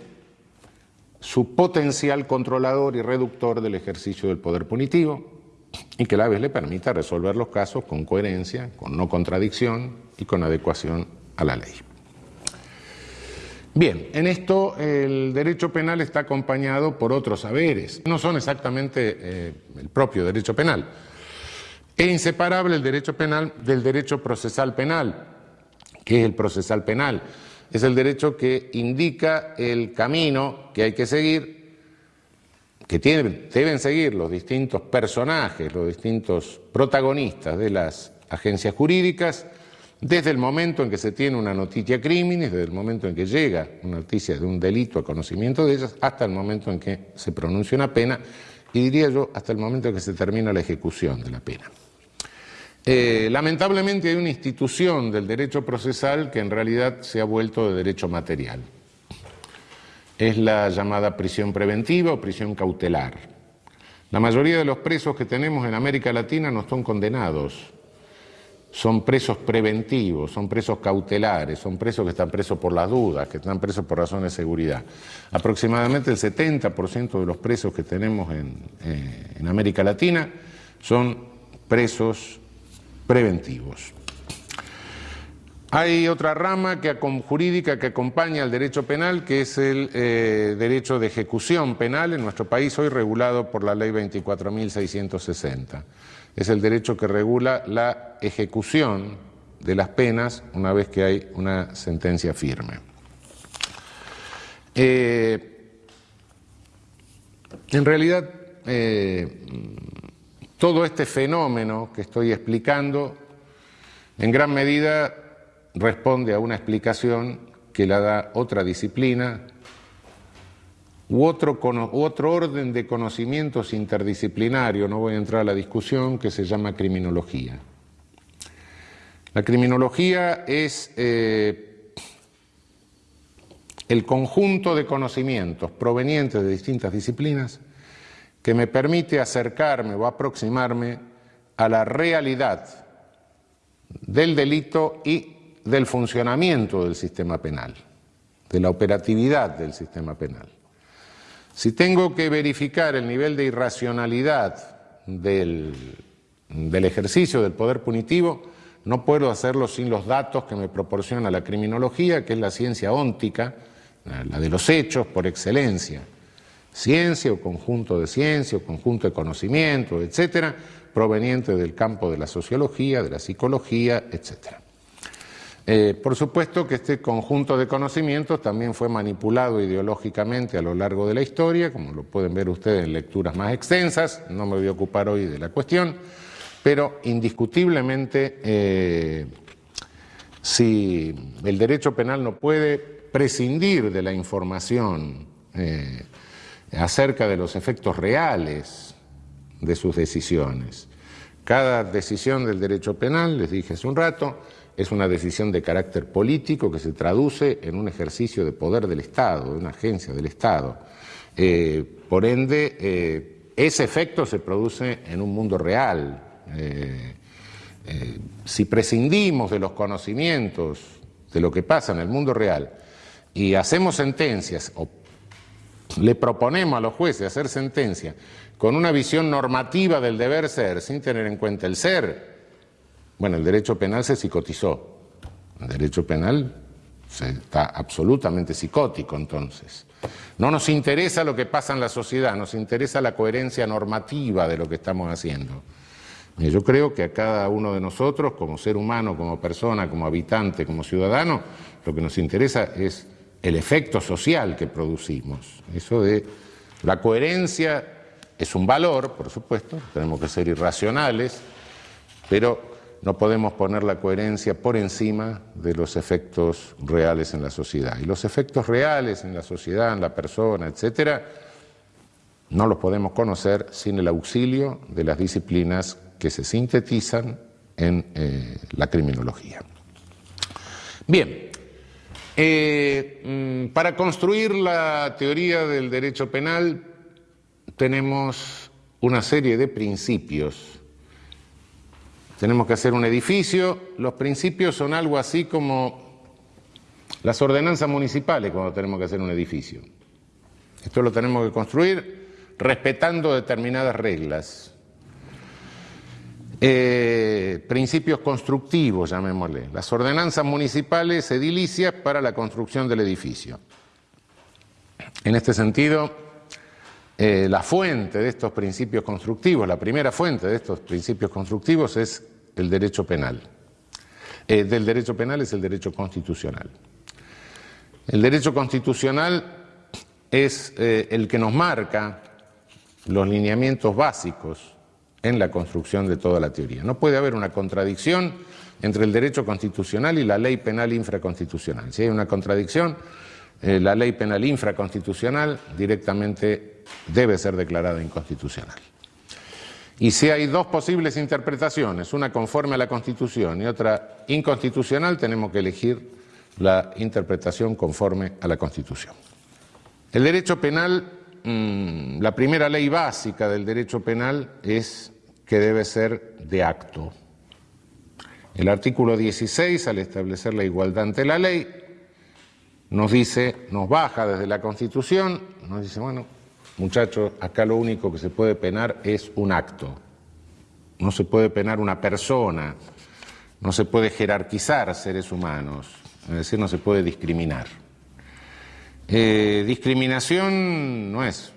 su potencial controlador y reductor del ejercicio del poder punitivo y que a la vez le permita resolver los casos con coherencia, con no contradicción y con adecuación a la ley. Bien, en esto el derecho penal está acompañado por otros saberes, no son exactamente eh, el propio derecho penal. Es inseparable el derecho penal del derecho procesal penal, que es el procesal penal. Es el derecho que indica el camino que hay que seguir, que deben seguir los distintos personajes, los distintos protagonistas de las agencias jurídicas, desde el momento en que se tiene una noticia crímenes, desde el momento en que llega una noticia de un delito a conocimiento de ellas, hasta el momento en que se pronuncia una pena y diría yo hasta el momento en que se termina la ejecución de la pena. Eh, lamentablemente hay una institución del derecho procesal que en realidad se ha vuelto de derecho material. Es la llamada prisión preventiva o prisión cautelar. La mayoría de los presos que tenemos en América Latina no son condenados, son presos preventivos, son presos cautelares, son presos que están presos por las dudas, que están presos por razones de seguridad. Aproximadamente el 70% de los presos que tenemos eh, en, América Latina son presos preventivos. Hay otra rama que, jurídica que acompaña al derecho penal, que es el eh, derecho de ejecución penal en nuestro país, hoy regulado por la Ley 24.660 es el derecho que regula la ejecución de las penas una vez que hay una sentencia firme. Eh, en realidad, eh, todo este fenómeno que estoy explicando en gran medida responde a una explicación que la da otra disciplina u otro, otro orden de conocimientos interdisciplinario, no voy a entrar a la discusión, que se llama criminología. La criminología es eh, el conjunto de conocimientos provenientes de distintas disciplinas que me permite acercarme o aproximarme a la realidad del delito y del funcionamiento del sistema penal, de la operatividad del sistema penal. Si tengo que verificar el nivel de irracionalidad del, ejercicio del poder punitivo, no puedo hacerlo sin los datos que me proporciona la criminología, que es la ciencia óntica, la de los hechos por excelencia. Ciencia o conjunto de ciencia o conjunto de conocimiento, etcétera, proveniente del campo de la sociología, de la psicología, etcétera. Eh, por supuesto que este conjunto de conocimientos también fue manipulado ideológicamente a lo largo de la historia, como lo pueden ver ustedes en lecturas más extensas, no me voy a ocupar hoy de la cuestión, pero indiscutiblemente eh, si el derecho penal no puede prescindir de la información eh, acerca de los efectos reales de sus decisiones. Cada decisión del derecho penal, les dije hace un rato, es una decisión de carácter político que se traduce en un ejercicio de poder del Estado, de una agencia del Estado. Eh, por ende, eh, ese efecto se produce en un mundo real. Eh, si prescindimos de los conocimientos de lo que pasa en el mundo real y hacemos sentencias o le proponemos a los jueces hacer sentencias con una visión normativa del deber ser sin tener en cuenta el ser, bueno, el derecho penal se psicotizó. El derecho penal está absolutamente psicótico entonces. No nos interesa lo que pasa en la sociedad, nos interesa la coherencia normativa de lo que estamos haciendo. Yo creo que a cada uno de nosotros, como ser humano, como persona, como habitante, como ciudadano, lo que nos interesa es el efecto social que producimos. Eso de la coherencia es un valor, por supuesto, tenemos que ser irracionales, pero no podemos poner la coherencia por encima de los efectos reales en la sociedad. Y los efectos reales en la sociedad, en la persona, etcétera, no los podemos conocer sin el auxilio de las disciplinas que se sintetizan en eh, la criminología. Bien, eh, mm, para construir la teoría del derecho penal tenemos una serie de principios tenemos que hacer un edificio. Los principios son algo así como las ordenanzas municipales cuando tenemos que hacer un edificio. Esto lo tenemos que construir respetando determinadas reglas. Eh, principios constructivos, llamémosle. Las ordenanzas municipales edilicias para la construcción del edificio. En este sentido, eh, la fuente de estos principios constructivos, la primera fuente de estos principios constructivos es el derecho penal. Eh, del derecho penal es el derecho constitucional. El derecho constitucional es eh, el que nos marca los lineamientos básicos en la construcción de toda la teoría. No puede haber una contradicción entre el derecho constitucional y la ley penal infraconstitucional. Si hay una contradicción, la ley penal infraconstitucional directamente debe ser declarada inconstitucional. Y si hay dos posibles interpretaciones, una conforme a la Constitución y otra inconstitucional, tenemos que elegir la interpretación conforme a la Constitución. El derecho penal, mm, la primera ley básica del derecho penal es que debe ser de acto. El artículo 16, al establecer la igualdad ante la ley, nos dice, nos baja desde la Constitución, nos dice, bueno, Muchachos, acá lo único que se puede penar es un acto. No se puede penar una persona, no se puede jerarquizar seres humanos, es decir, no se puede discriminar. Eh, discriminación no es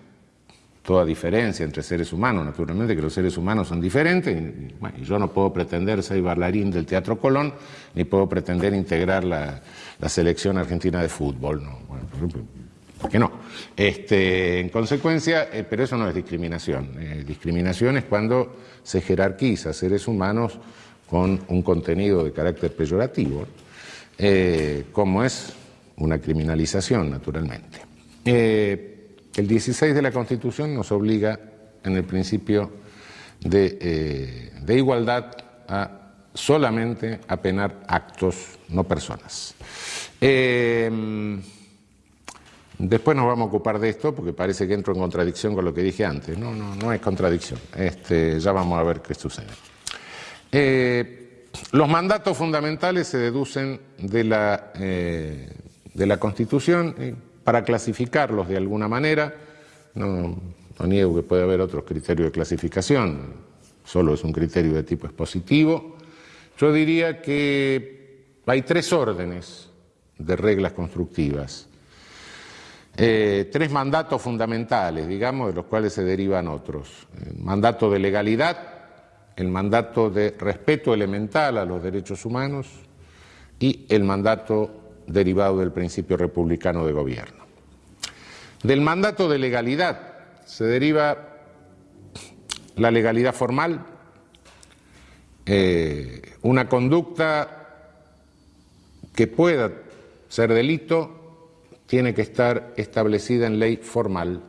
toda diferencia entre seres humanos, naturalmente que los seres humanos son diferentes, yo no puedo pretender ser bailarín del Teatro Colón, ni puedo pretender integrar la, selección argentina de fútbol. Que no. Este, en consecuencia, eh, pero eso no es discriminación. Eh, discriminación es cuando se jerarquiza seres humanos con un contenido de carácter peyorativo, eh, como es una criminalización, naturalmente. el 16 de la Constitución nos obliga, en el principio de, de igualdad, a solamente a penar actos, no personas. Después nos vamos a ocupar de esto porque parece que entro en contradicción con lo que dije antes. No, no, no es contradicción. Este, ya vamos a ver qué sucede. Eh, los mandatos fundamentales se deducen de la, eh, de la Constitución para clasificarlos de alguna manera. No, no niego que puede haber otros criterios de clasificación, solo es un criterio de tipo expositivo. Yo diría que hay tres órdenes de reglas constructivas. Eh, tres mandatos fundamentales, digamos, de los cuales se derivan otros. El mandato de legalidad, el mandato de respeto elemental a los derechos humanos y el mandato derivado del principio republicano de gobierno. Del mandato de legalidad se deriva la legalidad formal, eh, una conducta que pueda ser delito tiene que estar establecida en ley formal,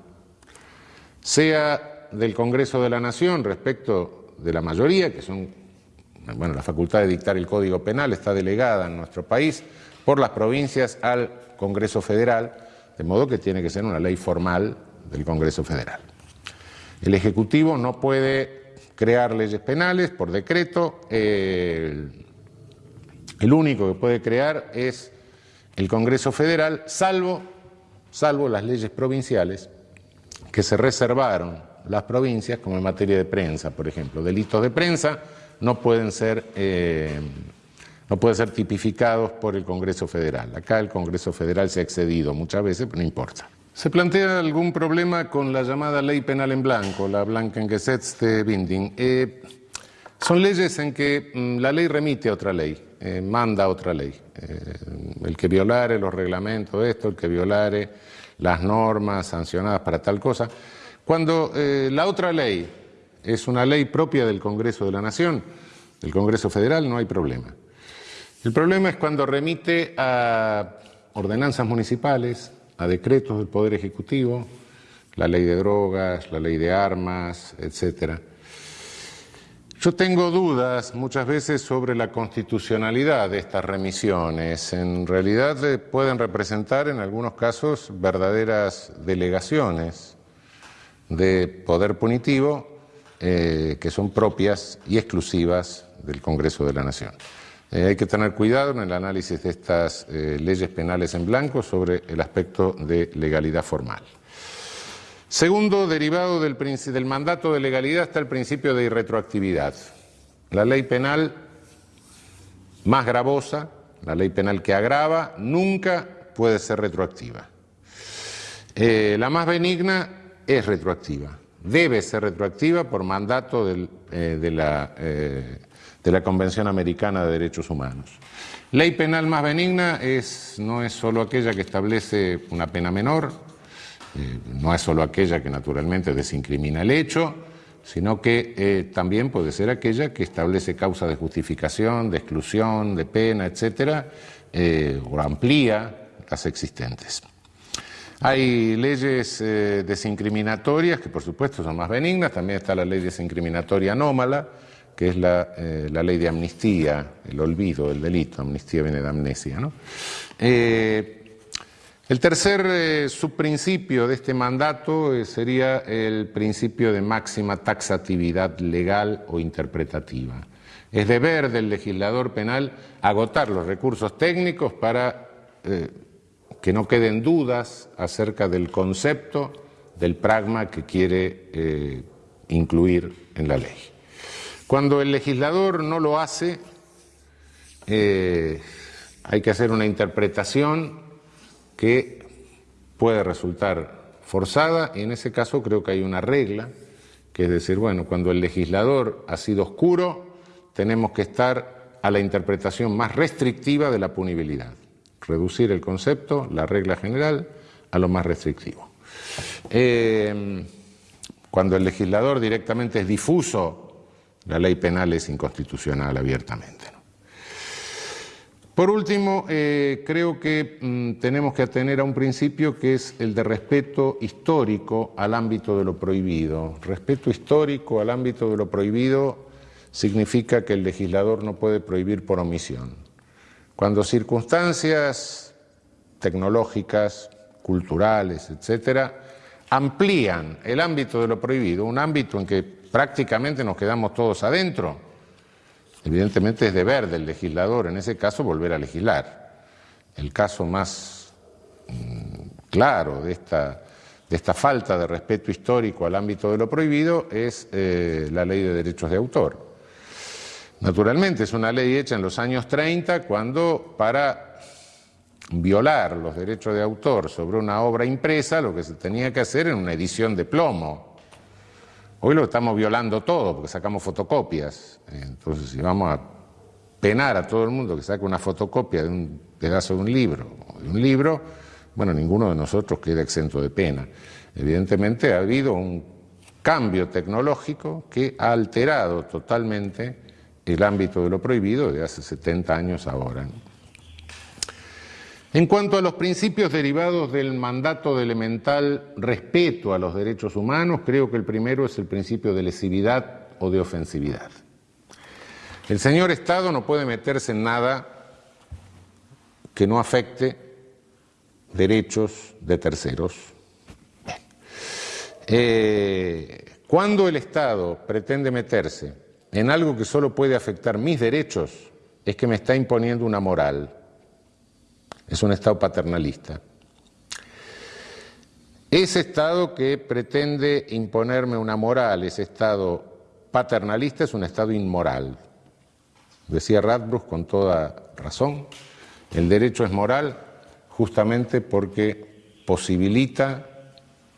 sea del Congreso de la Nación respecto de la mayoría, que son, bueno, la facultad de dictar el Código Penal está delegada en nuestro país por las provincias al Congreso Federal, de modo que tiene que ser una ley formal del Congreso Federal. El Ejecutivo no puede crear leyes penales por decreto, el único que puede crear es el Congreso Federal, salvo, salvo las leyes provinciales que se reservaron las provincias, como en materia de prensa, por ejemplo. Delitos de prensa no pueden ser, eh, no pueden ser tipificados por el Congreso Federal. Acá el Congreso Federal se ha excedido muchas veces, pero no importa. ¿Se plantea algún problema con la llamada ley penal en blanco, la Blankengesetzte-Binding? Eh, son leyes en que mm, la ley remite a otra ley, eh, manda otra ley. Eh, el que violare los reglamentos, esto, el que violare las normas sancionadas para tal cosa. Cuando eh, la otra ley es una ley propia del Congreso de la Nación, del Congreso Federal, no hay problema. El problema es cuando remite a ordenanzas municipales, a decretos del Poder Ejecutivo, la ley de drogas, la ley de armas, etcétera. Yo tengo dudas muchas veces sobre la constitucionalidad de estas remisiones. En realidad eh, pueden representar en algunos casos verdaderas delegaciones de poder punitivo eh, que son propias y exclusivas del Congreso de la Nación. Eh, hay que tener cuidado en el análisis de estas leyes penales en blanco sobre el aspecto de legalidad formal. Segundo, derivado del, del, mandato de legalidad está el principio de irretroactividad. La ley penal más gravosa, la ley penal que agrava, nunca puede ser retroactiva. Eh, la más benigna es retroactiva, debe ser retroactiva por mandato eh, de, la, eh, de, la, Convención Americana de Derechos Humanos. Ley penal más benigna no es solo aquella que establece una pena menor, eh, no es solo aquella que naturalmente desincrimina el hecho, sino que eh, también puede ser aquella que establece causa de justificación, de exclusión, de pena, etcétera, eh, o amplía las existentes. Hay leyes desincriminatorias que por supuesto son más benignas, también está la ley desincriminatoria anómala, que es la, ley de amnistía, el olvido del delito, amnistía viene de amnesia. ¿no? El tercer eh, subprincipio de este mandato eh, sería el principio de máxima taxatividad legal o interpretativa. Es deber del legislador penal agotar los recursos técnicos para eh, que no queden dudas acerca del concepto, del pragma que quiere incluir en la ley. Cuando el legislador no lo hace, hay que hacer una interpretación que puede resultar forzada y en ese caso creo que hay una regla, que es decir, bueno, cuando el legislador ha sido oscuro, tenemos que estar a la interpretación más restrictiva de la punibilidad, reducir el concepto, la regla general, a lo más restrictivo. Eh, cuando el legislador directamente es difuso, la ley penal es inconstitucional abiertamente. Por último, eh, creo que mm, tenemos que atener a un principio que es el de respeto histórico al ámbito de lo prohibido. Respeto histórico al ámbito de lo prohibido significa que el legislador no puede prohibir por omisión. Cuando circunstancias tecnológicas, culturales, etcétera, amplían el ámbito de lo prohibido, un ámbito en que prácticamente nos quedamos todos adentro, Evidentemente es deber del legislador en ese caso volver a legislar. El caso más mm, claro de esta, de esta, falta de respeto histórico al ámbito de lo prohibido es eh, la ley de derechos de autor. Naturalmente es una ley hecha en los años 30 cuando para violar los derechos de autor sobre una obra impresa lo que se tenía que hacer era una edición de plomo Hoy lo estamos violando todo porque sacamos fotocopias. Entonces, si vamos a penar a todo el mundo que saque una fotocopia de un pedazo de un libro de un libro, bueno, ninguno de nosotros queda exento de pena. Evidentemente ha habido un cambio tecnológico que ha alterado totalmente el ámbito de lo prohibido de hace 70 años ahora. En cuanto a los principios derivados del mandato de elemental respeto a los derechos humanos, creo que el primero es el principio de lesividad o de ofensividad. El señor Estado no puede meterse en nada que no afecte derechos de terceros. Eh, cuando el Estado pretende meterse en algo que solo puede afectar mis derechos, es que me está imponiendo una moral es un Estado paternalista. Ese Estado que pretende imponerme una moral, ese Estado paternalista es un Estado inmoral. Decía Radbruch con toda razón, el derecho es moral justamente porque posibilita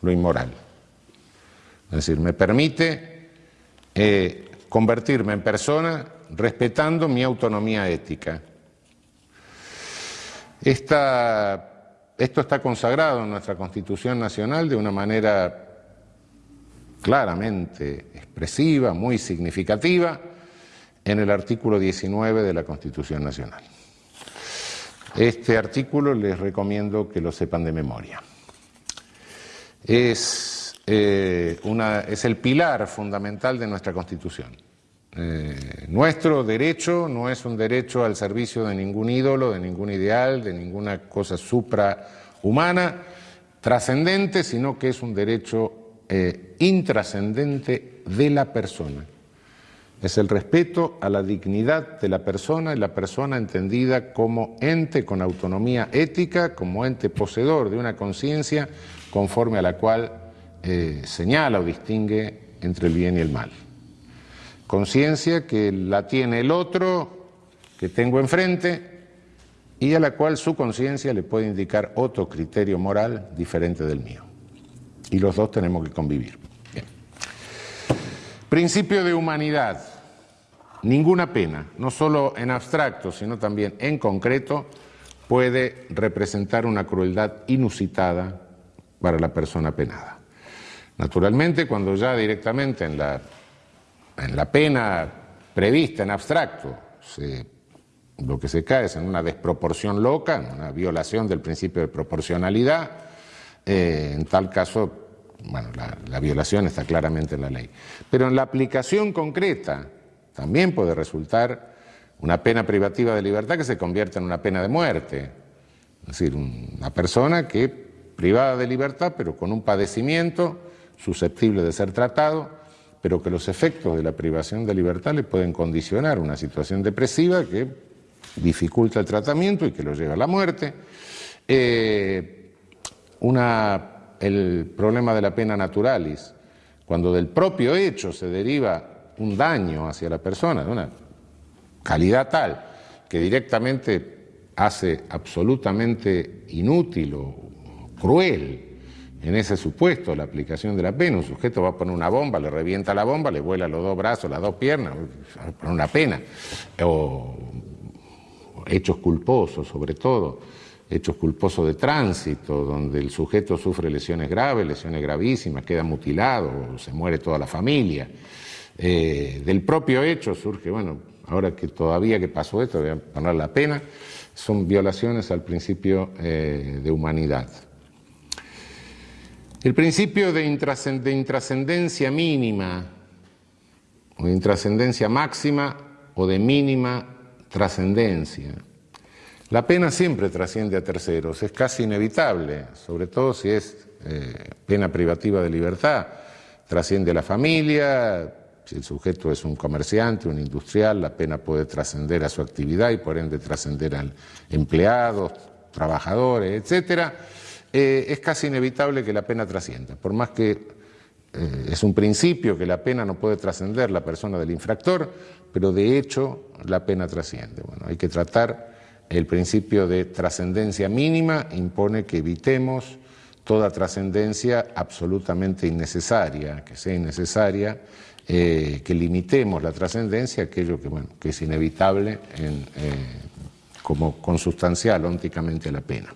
lo inmoral. Es decir, me permite eh, convertirme en persona respetando mi autonomía ética esto está consagrado en nuestra Constitución Nacional de una manera claramente expresiva, muy significativa, en el artículo 19 de la Constitución Nacional. Este artículo les recomiendo que lo sepan de memoria. Es, eh, el pilar fundamental de nuestra Constitución. Eh, nuestro derecho no es un derecho al servicio de ningún ídolo, de ningún ideal, de ninguna cosa suprahumana, trascendente, sino que es un derecho eh, intrascendente de la persona. Es el respeto a la dignidad de la persona y la persona entendida como ente con autonomía ética, como ente poseedor de una conciencia conforme a la cual eh, señala o distingue entre el bien y el mal. Conciencia que la tiene el otro, que tengo enfrente, y a la cual su conciencia le puede indicar otro criterio moral diferente del mío. Y los dos tenemos que convivir. Principio de humanidad. Ninguna pena, no solo en abstracto, sino también en concreto, puede representar una crueldad inusitada para la persona penada. Naturalmente, cuando ya directamente en la, en la pena prevista en abstracto lo que se cae es en una desproporción loca, en una violación del principio de proporcionalidad, eh, en tal caso, bueno, la, la violación está claramente en la ley. Pero en la aplicación concreta, también puede resultar una pena privativa de libertad que se convierta en una pena de muerte. Es decir, una persona que privada de libertad, pero con un padecimiento susceptible de ser tratado, pero que los efectos de la privación de libertad le pueden condicionar una situación depresiva que dificulta el tratamiento y que lo lleva a la muerte. Eh, el problema de la pena naturalis, cuando del propio hecho se deriva un daño hacia la persona de una calidad tal que directamente hace absolutamente inútil o cruel en ese supuesto la aplicación de la pena. Un sujeto va a poner una bomba, le revienta la bomba, le vuela los dos brazos, las dos piernas, poner una pena. O hechos culposos, sobre todo, hechos culposos de tránsito, donde el sujeto sufre lesiones graves, lesiones gravísimas, queda mutilado, se muere toda la familia. Eh, del propio hecho surge, bueno, ahora que todavía que pasó esto, voy a poner la pena, son violaciones al principio eh, de humanidad. El principio de intrascendencia mínima, o de intrascendencia máxima, o de mínima trascendencia. La pena siempre trasciende a terceros, es casi inevitable, sobre todo si es eh, pena privativa de libertad, trasciende a la familia, si el sujeto es un comerciante, un industrial, la pena puede trascender a su actividad y por ende trascender a empleados, trabajadores, etc. Eh, es casi inevitable que la pena trascienda, por más que eh, es un principio que la pena no puede trascender la persona del infractor, pero de hecho la pena trasciende. Bueno, hay que tratar el principio de trascendencia mínima, impone que evitemos toda trascendencia absolutamente innecesaria, que sea innecesaria eh, que limitemos la trascendencia, aquello que, bueno, que es inevitable en, como consustancial ónticamente la pena.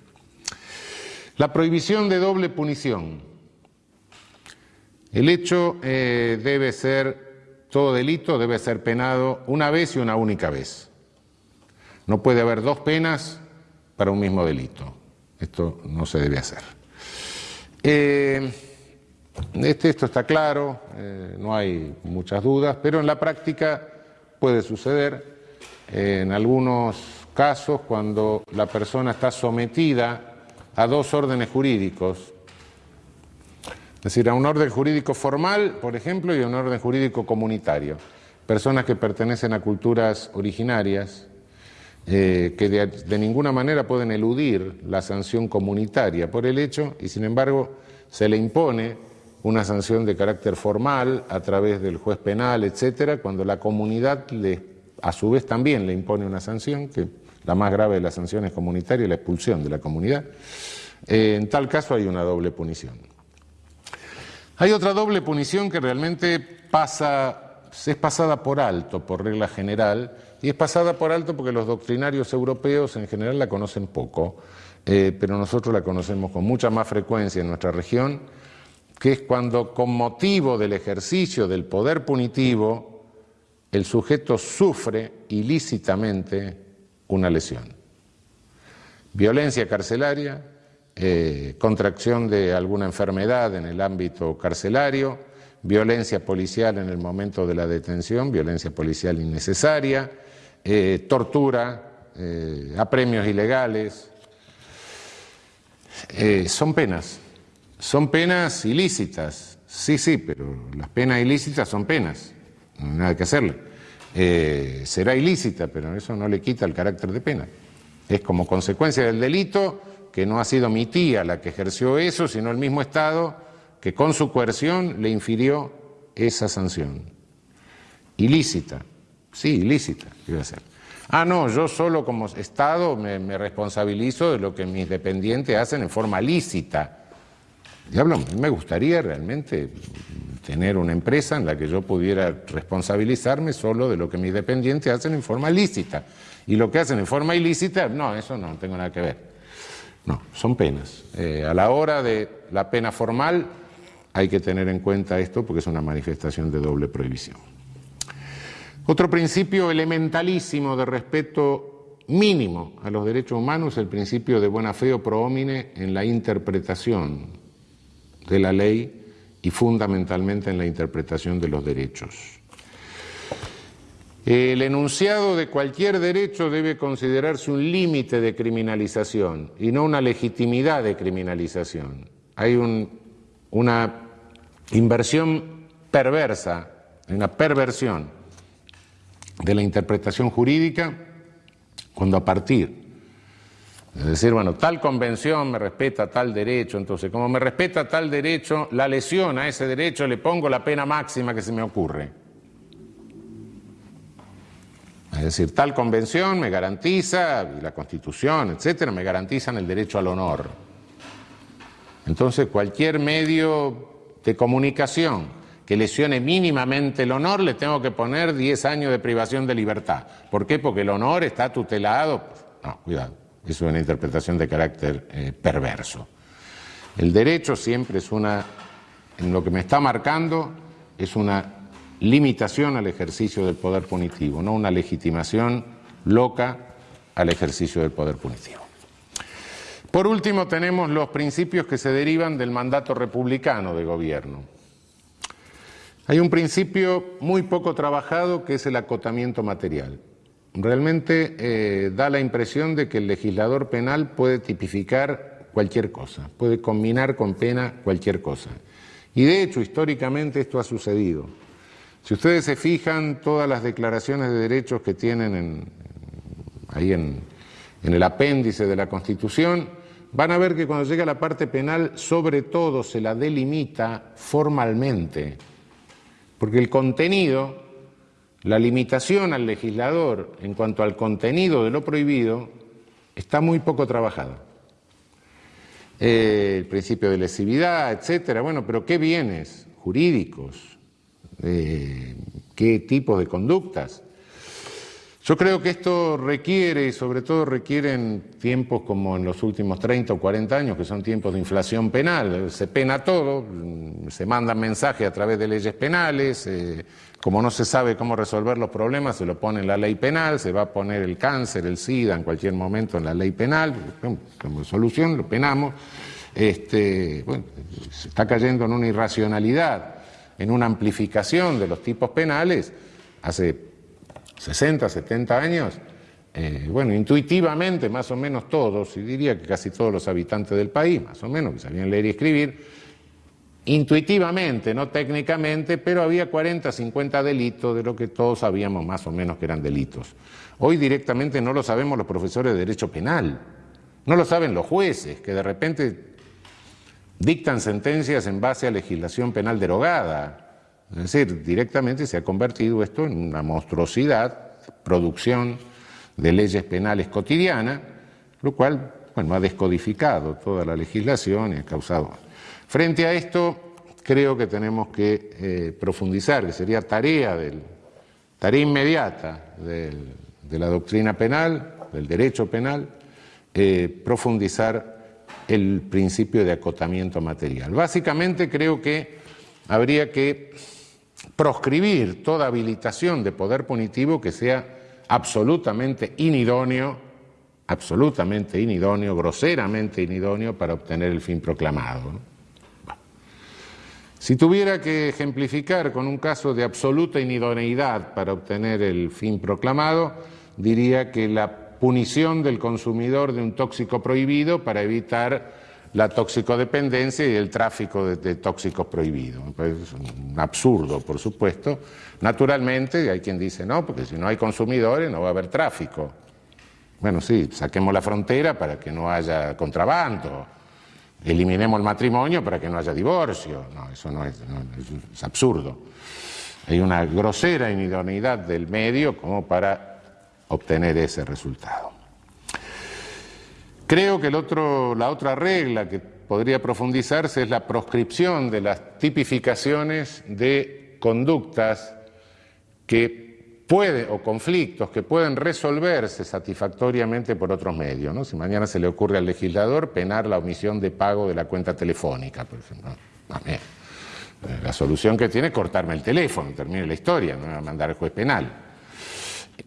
La prohibición de doble punición. El hecho eh, debe ser, todo delito debe ser penado una vez y una única vez. No puede haber dos penas para un mismo delito. Esto no se debe hacer. Este, esto está claro, eh, no hay muchas dudas, pero en la práctica puede suceder en algunos casos cuando la persona está sometida a dos órdenes jurídicos, es decir, a un orden jurídico formal, por ejemplo, y a un orden jurídico comunitario. Personas que pertenecen a culturas originarias, eh, que de ninguna manera pueden eludir la sanción comunitaria por el hecho, y sin embargo se le impone una sanción de carácter formal a través del juez penal, etcétera, cuando la comunidad le, a su vez también le impone una sanción, que la más grave de las sanciones comunitarias la expulsión de la comunidad. Eh, en tal caso hay una doble punición. Hay otra doble punición que realmente pasa, es pasada por alto por regla general, y es pasada por alto porque los doctrinarios europeos en general la conocen poco, eh, pero nosotros la conocemos con mucha más frecuencia en nuestra región que es cuando con motivo del ejercicio del poder punitivo el sujeto sufre ilícitamente una lesión. Violencia carcelaria, eh, contracción de alguna enfermedad en el ámbito carcelario, violencia policial en el momento de la detención, violencia policial innecesaria, eh, tortura, eh, apremios ilegales. son penas, son penas ilícitas, sí, sí, pero las penas ilícitas son penas, no hay nada que hacerle. Será ilícita, pero eso no le quita el carácter de pena. Es como consecuencia del delito que no ha sido mi tía la que ejerció eso, sino el mismo Estado que con su coerción le infirió esa sanción. Ilícita, sí, ilícita, iba a ser. Ah, no, yo solo como Estado me, me, responsabilizo de lo que mis dependientes hacen en forma lícita. Diablo, me gustaría realmente tener una empresa en la que yo pudiera responsabilizarme solo de lo que mis dependientes hacen en forma lícita. Y lo que hacen en forma ilícita, no, eso no, no tengo nada que ver. No, son penas. Eh, a la hora de la pena formal hay que tener en cuenta esto porque es una manifestación de doble prohibición. Otro principio elementalísimo de respeto mínimo a los derechos humanos es el principio de buena fe o prohomine en la interpretación de la ley y fundamentalmente en la interpretación de los derechos. El enunciado de cualquier derecho debe considerarse un límite de criminalización y no una legitimidad de criminalización. Hay una inversión perversa, una perversión de la interpretación jurídica cuando a partir es decir, bueno, tal convención me respeta tal derecho, entonces como me respeta tal derecho, la lesión a ese derecho le pongo la pena máxima que se me ocurre. Es decir, tal convención me garantiza, y la Constitución, etcétera, me garantizan el derecho al honor. Entonces, cualquier medio de comunicación que lesione mínimamente el honor, le tengo que poner 10 años de privación de libertad. ¿Por qué? Porque el honor está tutelado. No, cuidado, es una interpretación de carácter eh, perverso. El derecho siempre es una, en lo que me está marcando, es una limitación al ejercicio del poder punitivo, no una legitimación loca al ejercicio del poder punitivo. Por último, tenemos los principios que se derivan del mandato republicano de gobierno. Hay un principio muy poco trabajado que es el acotamiento material. Realmente eh, da la impresión de que el legislador penal puede tipificar cualquier cosa, puede combinar con pena cualquier cosa. Y de hecho, históricamente esto ha sucedido. Si ustedes se fijan, todas las declaraciones de derechos que tienen ahí en, el apéndice de la Constitución, van a ver que cuando llega la parte penal, sobre todo se la delimita formalmente, porque el contenido, la limitación al legislador en cuanto al contenido de lo prohibido, está muy poco trabajada. Eh, el principio de lesividad, etcétera, bueno, pero ¿qué bienes jurídicos, qué tipo de conductas. Yo creo que esto requiere, y sobre todo requiere en tiempos como en los últimos 30 o 40 años, que son tiempos de inflación penal, se pena todo, se mandan mensajes a través de leyes penales, eh, como no se sabe cómo resolver los problemas, se lo pone en la ley penal, se va a poner el cáncer, el SIDA en cualquier momento en la ley penal, como solución lo penamos, este, bueno, se está cayendo en una irracionalidad en una amplificación de los tipos penales hace 60, 70 años, eh, bueno, intuitivamente más o menos todos, y diría que casi todos los habitantes del país, más o menos, que sabían leer y escribir, intuitivamente, no técnicamente, pero había 40, 50 delitos de lo que todos sabíamos más o menos que eran delitos. Hoy directamente no lo sabemos los profesores de Derecho Penal, no lo saben los jueces, que de repente dictan sentencias en base a legislación penal derogada. Es decir, directamente se ha convertido esto en una monstruosidad, producción de leyes penales cotidianas, lo cual bueno, ha descodificado toda la legislación y ha causado. Frente a esto, creo que tenemos que eh, profundizar, que sería tarea, tarea inmediata de la doctrina penal, del derecho penal, eh, profundizar el principio de acotamiento material. Básicamente creo que habría que proscribir toda habilitación de poder punitivo que sea absolutamente inidóneo, absolutamente inidóneo, groseramente inidóneo para obtener el fin proclamado. Si tuviera que ejemplificar con un caso de absoluta inidoneidad para obtener el fin proclamado, diría que la punición del consumidor de un tóxico prohibido para evitar la toxicodependencia y el tráfico de, tóxicos prohibidos. Es un absurdo, por supuesto. Naturalmente, hay quien dice, no, porque si no hay consumidores no va a haber tráfico. Bueno, sí, saquemos la frontera para que no haya contrabando, eliminemos el matrimonio para que no haya divorcio. No, eso no es, es absurdo. Hay una grosera inidoneidad del medio como para obtener ese resultado. Creo que el otro, la otra regla que podría profundizarse es la proscripción de las tipificaciones de conductas que pueden, o conflictos que pueden resolverse satisfactoriamente por otros medios. ¿no? Si mañana se le ocurre al legislador penar la omisión de pago de la cuenta telefónica, por ejemplo. Eh, la solución que tiene es cortarme el teléfono, termine la historia, no me va a mandar al juez penal.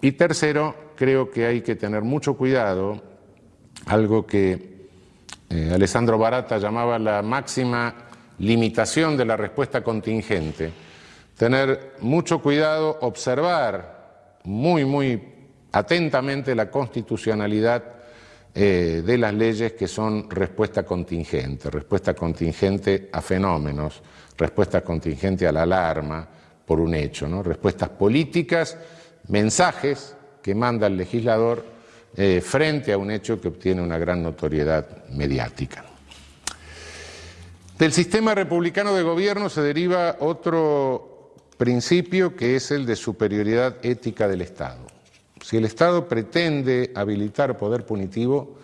Y tercero, creo que hay que tener mucho cuidado algo que eh, Alessandro Barata llamaba la máxima limitación de la respuesta contingente. Tener mucho cuidado, observar muy, muy atentamente la constitucionalidad eh, de las leyes que son respuesta contingente, respuesta contingente a fenómenos, respuesta contingente a la alarma por un hecho, respuestas políticas, mensajes que manda el legislador eh, frente a un hecho que obtiene una gran notoriedad mediática. Del sistema republicano de gobierno se deriva otro principio que es el de superioridad ética del Estado. Si el Estado pretende habilitar poder punitivo,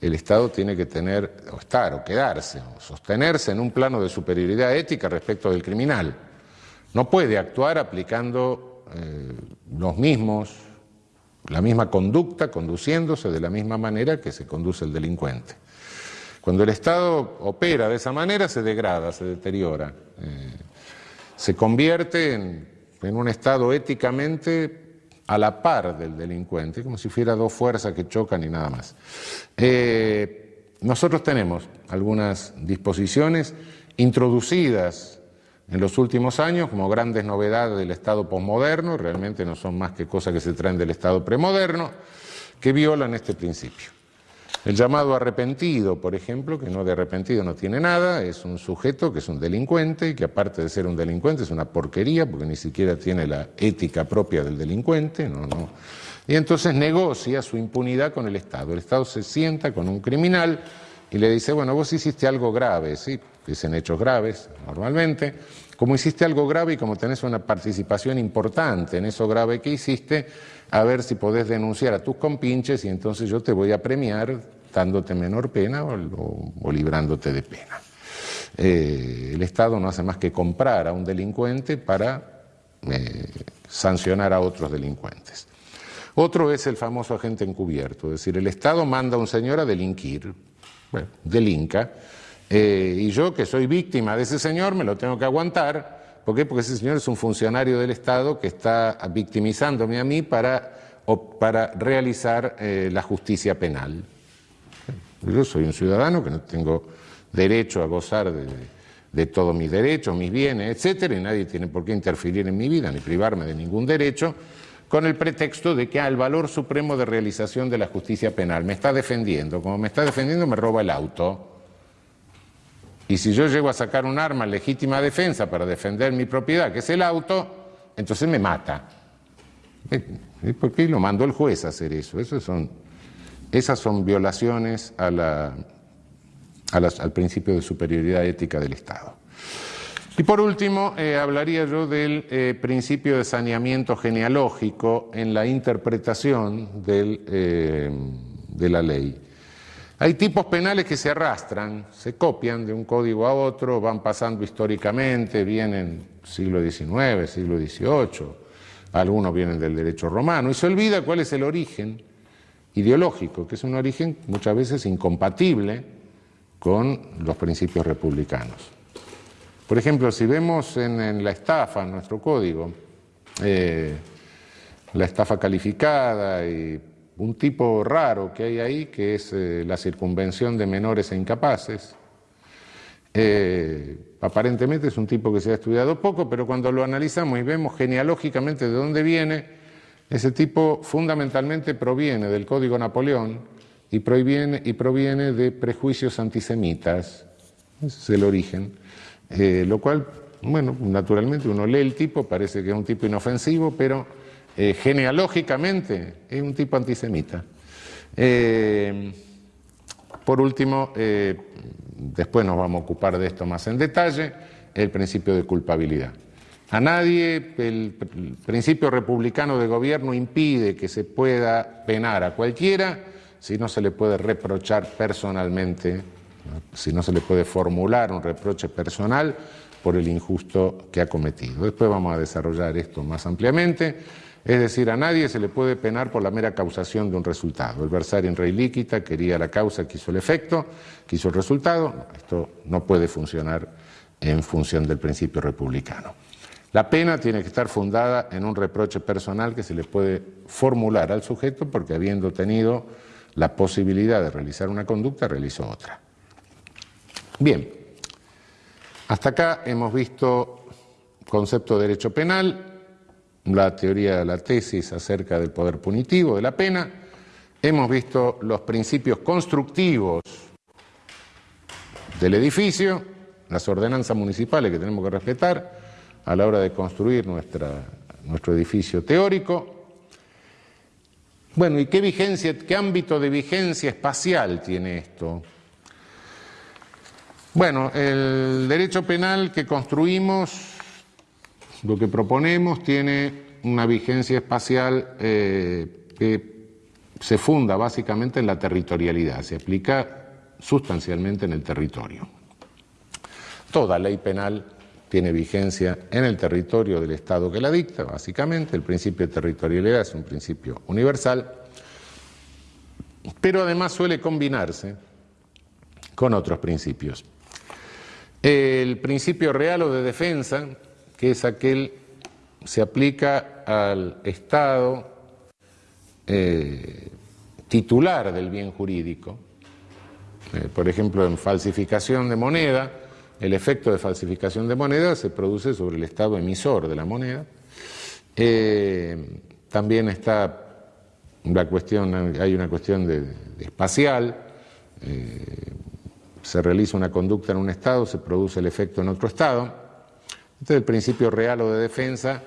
el Estado tiene que tener, o estar, o quedarse, o sostenerse en un plano de superioridad ética respecto del criminal. No puede actuar aplicando eh, los mismos la misma conducta conduciéndose de la misma manera que se conduce el delincuente. Cuando el Estado opera de esa manera se degrada, se deteriora, eh, se convierte en, un Estado éticamente a la par del delincuente, como si fuera dos fuerzas que chocan y nada más. Eh, nosotros tenemos algunas disposiciones introducidas en los últimos años como grandes novedades del Estado posmoderno, realmente no son más que cosas que se traen del Estado premoderno, que violan este principio. El llamado arrepentido, por ejemplo, que no de arrepentido no tiene nada, es un sujeto que es un delincuente y que aparte de ser un delincuente es una porquería porque ni siquiera tiene la ética propia del delincuente, no, no. Y entonces negocia su impunidad con el Estado. El Estado se sienta con un criminal y le dice, bueno, vos hiciste algo grave, ¿sí? Dicen hechos graves normalmente. Como hiciste algo grave y como tenés una participación importante en eso grave que hiciste, a ver si podés denunciar a tus compinches y entonces yo te voy a premiar dándote menor pena o, librándote de pena. Eh, el Estado no hace más que comprar a un delincuente para eh, sancionar a otros delincuentes. Otro es el famoso agente encubierto, es decir, el Estado manda a un señor a delinquir, bueno, delinca, eh, y yo, que soy víctima de ese señor, me lo tengo que aguantar. ¿Por qué? Porque ese señor es un funcionario del Estado que está victimizándome a mí para, para realizar eh, la justicia penal. Yo soy un ciudadano que no tengo derecho a gozar de, de todos mis derechos, mis bienes, etcétera, y nadie tiene por qué interferir en mi vida ni privarme de ningún derecho con el pretexto de que al valor supremo de realización de la justicia penal me está defendiendo. Como me está defendiendo, me roba el auto. Y si yo llego a sacar un arma legítima defensa para defender mi propiedad, que es el auto, entonces me mata. ¿Por qué lo mandó el juez a hacer eso? esas son violaciones al principio de superioridad ética del Estado. Y por último, eh, hablaría yo del eh, principio de saneamiento genealógico en la interpretación eh, de la ley. Hay tipos penales que se arrastran, se copian de un código a otro, van pasando históricamente, vienen siglo XIX, siglo XVIII, algunos vienen del derecho romano, y se olvida cuál es el origen ideológico, que es un origen muchas veces incompatible con los principios republicanos. Por ejemplo, si vemos en, la estafa, en nuestro código, eh, la estafa calificada y un tipo raro que hay ahí, que es eh, la circunvención de menores e incapaces. Eh, aparentemente es un tipo que se ha estudiado poco, pero cuando lo analizamos y vemos genealógicamente de dónde viene, ese tipo fundamentalmente proviene del Código Napoleón y proviene, y proviene de prejuicios antisemitas. Ese es el origen. Eh, lo cual, bueno, naturalmente uno lee el tipo, parece que es un tipo inofensivo, pero eh, genealógicamente es un tipo antisemita. Eh, por último, después nos vamos a ocupar de esto más en detalle, el principio de culpabilidad. A nadie el principio republicano de gobierno impide que se pueda penar a cualquiera si no se le puede reprochar personalmente, si no se le puede formular un reproche personal por el injusto que ha cometido. Después vamos a desarrollar esto más ampliamente. Es decir, a nadie se le puede penar por la mera causación de un resultado. El versario en rey líquida quería la causa, quiso el efecto, quiso el resultado. Esto no puede funcionar en función del principio republicano. La pena tiene que estar fundada en un reproche personal que se le puede formular al sujeto porque habiendo tenido la posibilidad de realizar una conducta, realizó otra. Bien, hasta acá hemos visto concepto de derecho penal, la teoría la tesis acerca del poder punitivo de la pena, hemos visto los principios constructivos del edificio, las ordenanzas municipales que tenemos que respetar a la hora de construir nuestra, nuestro edificio teórico. Bueno, ¿y qué vigencia, qué ámbito de vigencia espacial tiene esto? Bueno, el derecho penal que construimos lo que proponemos tiene una vigencia espacial eh, que se funda básicamente en la territorialidad, se aplica sustancialmente en el territorio. Toda ley penal tiene vigencia en el territorio del Estado que la dicta, básicamente. El principio de territorialidad es un principio universal, pero además suele combinarse con otros principios. El principio real o de defensa, que es aquel se aplica al Estado eh, titular del bien jurídico. Eh, por ejemplo, en falsificación de moneda, el efecto de falsificación de moneda se produce sobre el Estado emisor de la moneda. Eh, también está la cuestión, hay una cuestión de, espacial, se realiza una conducta en un Estado, se produce el efecto en otro Estado. Este es el principio real o de defensa,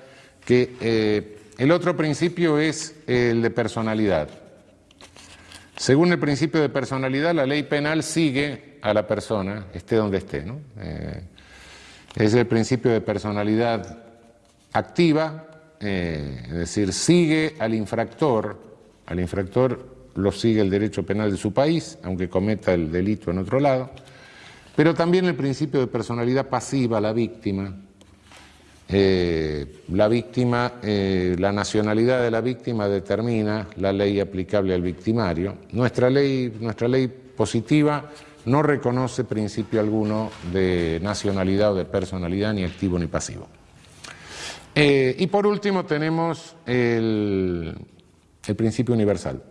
que eh, el otro principio es el de personalidad. Según el principio de personalidad, la ley penal sigue a la persona, esté donde esté. Eh, es el principio de personalidad activa, eh, es decir, sigue al infractor, al infractor lo sigue el derecho penal de su país, aunque cometa el delito en otro lado, pero también el principio de personalidad pasiva, la víctima, eh, la víctima, eh, la nacionalidad de la víctima determina la ley aplicable al victimario. Nuestra ley, nuestra ley positiva no reconoce principio alguno de nacionalidad o de personalidad, ni activo ni pasivo. Eh, y por último tenemos el, el principio universal.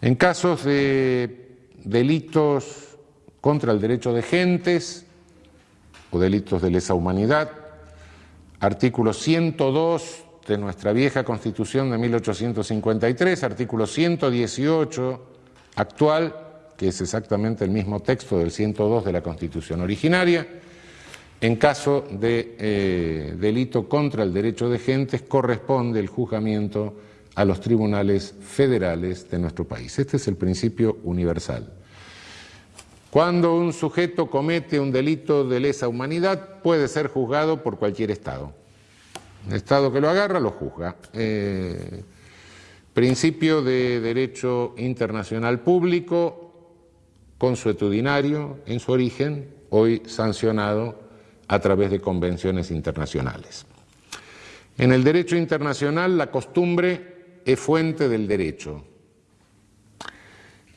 En casos de delitos contra el derecho de gentes o delitos de lesa humanidad, artículo 102 de nuestra vieja Constitución de 1853, artículo 118 actual, que es exactamente el mismo texto del 102 de la Constitución originaria. En caso de eh, delito contra el derecho de gentes, corresponde el juzgamiento a los tribunales federales de nuestro país. Este es el principio universal. Cuando un sujeto comete un delito de lesa humanidad, puede ser juzgado por cualquier Estado. El Estado que lo agarra lo juzga. Eh, principio de derecho internacional público, consuetudinario en su origen, hoy sancionado a través de convenciones internacionales. En el derecho internacional la costumbre es fuente del derecho.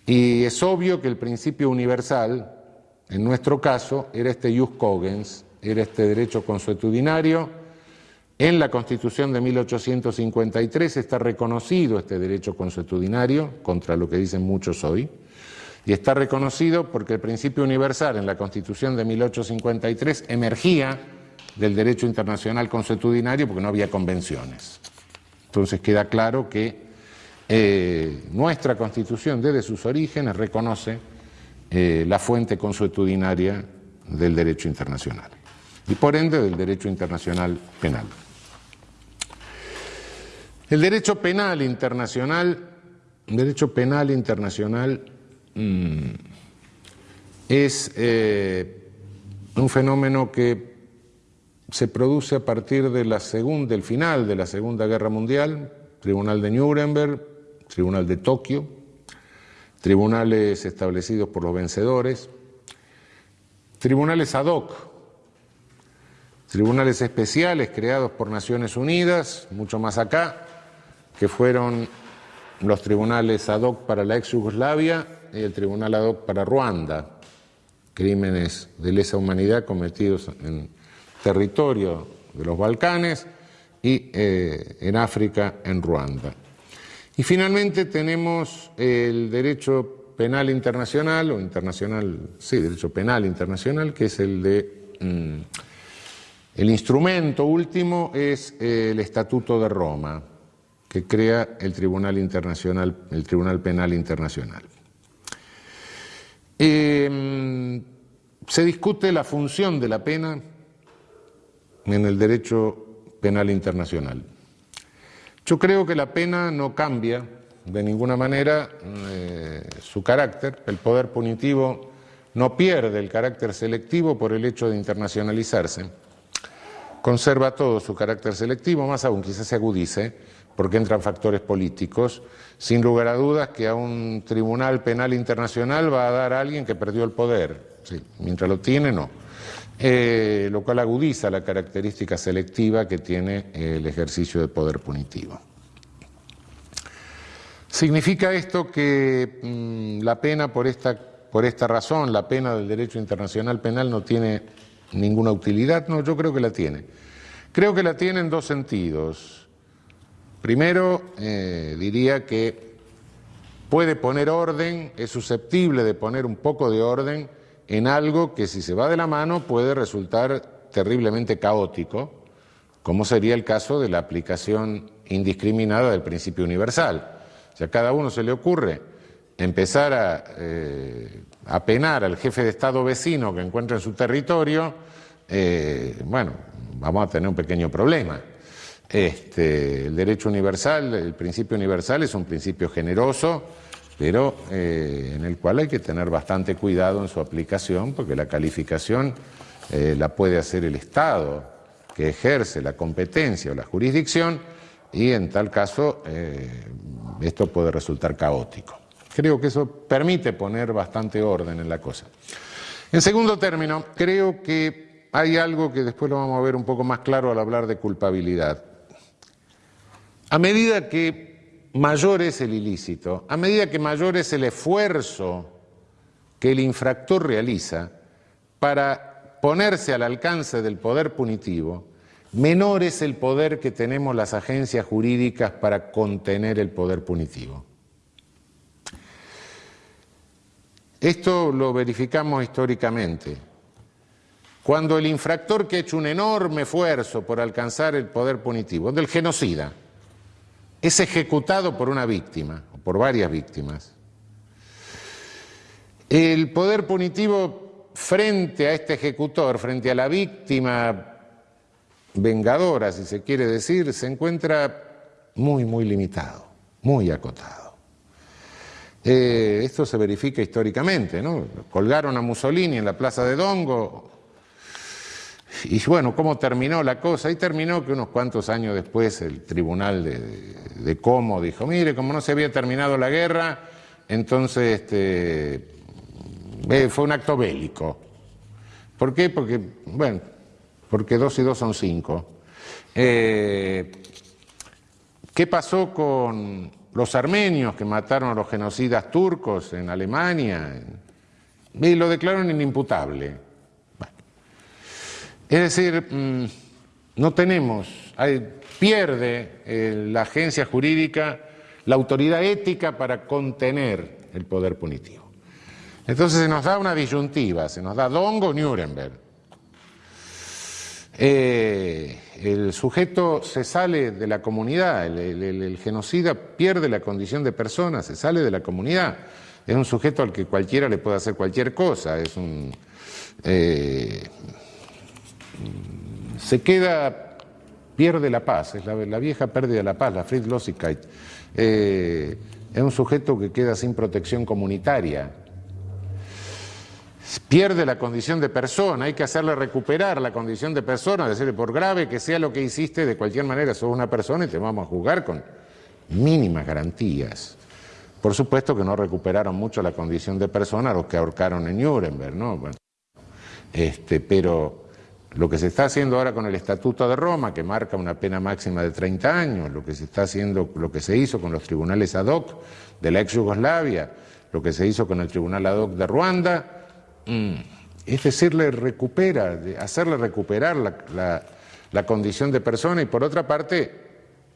Y es obvio que el principio universal, en nuestro caso, era este jus cogens, era este derecho consuetudinario. En la Constitución de 1853 está reconocido este derecho consuetudinario, contra lo que dicen muchos hoy, y está reconocido porque el principio universal en la Constitución de 1853 emergía del derecho internacional consuetudinario porque no había convenciones. Entonces queda claro que eh, nuestra Constitución desde sus orígenes reconoce eh, la fuente consuetudinaria del derecho internacional y por ende del derecho internacional penal. El derecho penal internacional, derecho penal internacional mm, es eh, un fenómeno que se produce a partir de la del final de la Segunda Guerra Mundial, Tribunal de Nuremberg, Tribunal de Tokio, tribunales establecidos por los vencedores, tribunales ad hoc tribunales especiales creados por Naciones Unidas, mucho más acá, que fueron los tribunales ad hoc para la ex Yugoslavia y el tribunal ad hoc para Ruanda, crímenes de lesa humanidad cometidos en territorio de los Balcanes y eh, en África, en Ruanda. Y finalmente tenemos el derecho penal internacional, o internacional, sí, derecho penal internacional, que es el de... Mm, el instrumento último es el Estatuto de Roma, que crea el Tribunal, Internacional, el Tribunal Penal Internacional. Em, se discute la función de la pena en el derecho penal internacional. Yo creo que la pena no cambia de ninguna manera eh, su carácter, el poder punitivo no pierde el carácter selectivo por el hecho de internacionalizarse, conserva todo su carácter selectivo, más aún quizás se agudice, porque entran factores políticos, sin lugar a dudas que a un tribunal penal internacional va a dar a alguien que perdió el poder, mientras lo tiene no, eh, lo cual agudiza la característica selectiva que tiene el ejercicio de poder punitivo. ¿Significa esto que mm, la pena por esta, por esta razón, la pena del derecho internacional penal no tiene ninguna utilidad? No, yo creo que la tiene. Creo que la tiene en dos sentidos. Primero, eh, diría que puede poner orden, es susceptible de poner un poco de orden en algo que si se va de la mano puede resultar terriblemente caótico, como sería el caso de la aplicación indiscriminada del principio universal. Si a cada uno se le ocurre empezar a, eh, penar al jefe de Estado vecino que encuentra en su territorio, eh, bueno, vamos a tener un pequeño problema. Este, el derecho universal, el principio universal es un principio generoso, pero eh, en el cual hay que tener bastante cuidado en su aplicación, porque la calificación eh, la puede hacer el Estado, que ejerce la competencia o la jurisdicción, y en tal caso eh, esto puede resultar caótico. Creo que eso permite poner bastante orden en la cosa. En segundo término, creo que hay algo que después lo vamos a ver un poco más claro al hablar de culpabilidad. A medida que mayor es el ilícito, a medida que mayor es el esfuerzo que el infractor realiza para ponerse al alcance del poder punitivo, menor es el poder que tenemos las agencias jurídicas para contener el poder punitivo. Esto lo verificamos históricamente. Cuando el infractor que ha hecho un enorme esfuerzo por alcanzar el poder punitivo, del genocida, es ejecutado por una víctima, o por varias víctimas. El poder punitivo frente a este ejecutor, frente a la víctima vengadora, si se quiere decir, se encuentra muy, muy limitado, muy acotado. Eh, esto se verifica históricamente, ¿no? Colgaron a Mussolini en la plaza de Dongo, y bueno, ¿cómo terminó la cosa? Y terminó que unos cuantos años después el tribunal de, Como dijo, mire, como no se había terminado la guerra, entonces este, fue un acto bélico. ¿Por qué? Porque, bueno, porque dos y dos son cinco. Eh, ¿Qué pasó con los armenios que mataron a los genocidas turcos en Alemania? Y lo declararon inimputable. Es decir, mm, no tenemos, pierde eh, la agencia jurídica la autoridad ética para contener el poder punitivo. Entonces se nos da una disyuntiva, se nos da Dongo Nuremberg. Eh, el sujeto se sale de la comunidad, el, genocida pierde la condición de persona, se sale de la comunidad. Es un sujeto al que cualquiera le puede hacer cualquier cosa, es un... Eh, se queda, pierde la paz, es la, vieja pérdida de la paz, la Friedlosigkeit. Eh, es un sujeto que queda sin protección comunitaria, pierde la condición de persona, hay que hacerle recuperar la condición de persona, decirle por grave que sea lo que hiciste, de cualquier manera sos una persona y te vamos a juzgar con mínimas garantías. Por supuesto que no recuperaron mucho la condición de persona los que ahorcaron en Nuremberg, ¿no? este, pero lo que se está haciendo ahora con el Estatuto de Roma, que marca una pena máxima de 30 años, lo que se está haciendo, lo que se hizo con los tribunales ad hoc de la ex Yugoslavia, lo que se hizo con el tribunal ad hoc de Ruanda, Mm. es decirle, recupera, hacerle recuperar la, condición de persona y por otra parte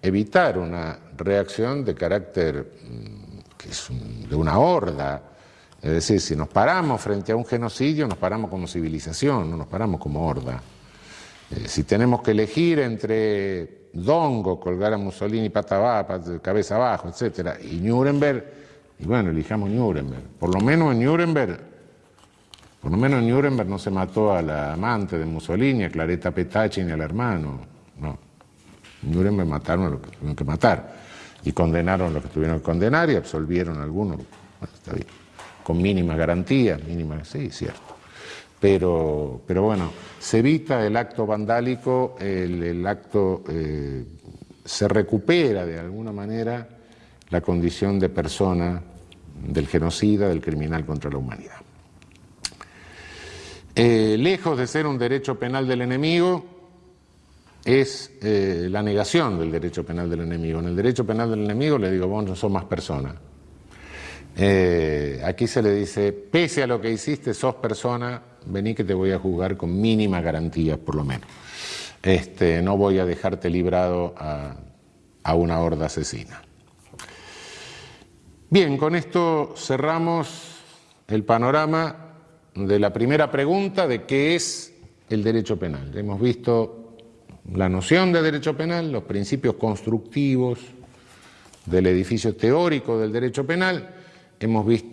evitar una reacción de carácter mm, que es de una horda. Es decir, si nos paramos frente a un genocidio, nos paramos como civilización, no nos paramos como horda. Eh, si tenemos que elegir entre Dongo, colgar a Mussolini pata abajo, cabeza abajo, etc., y Nuremberg, y bueno, elijamos Nuremberg. Por lo menos en Nuremberg por lo menos en Nuremberg no se mató a la amante de Mussolini, a Claretta Petacci ni al hermano. No. Nuremberg mataron a los que tuvieron que matar. Y condenaron a los que tuvieron que condenar y absolvieron a algunos. Bueno, está bien. Con mínimas garantías, mínimas, sí, cierto. Pero, pero bueno, se evita el acto vandálico, el, acto, eh, se recupera de alguna manera la condición de persona del genocida, del criminal contra la humanidad. Eh, lejos de ser un derecho penal del enemigo, es eh, la negación del derecho penal del enemigo. En el derecho penal del enemigo le digo, vos no sos más persona. Aquí se le dice, pese a lo que hiciste, sos persona, vení que te voy a juzgar con mínima garantía, por lo menos. Este, no voy a dejarte librado a, a una horda asesina. Bien, con esto cerramos el panorama de la primera pregunta de qué es el derecho penal. Hemos visto la noción de derecho penal, los principios constructivos del edificio teórico del derecho penal, hemos visto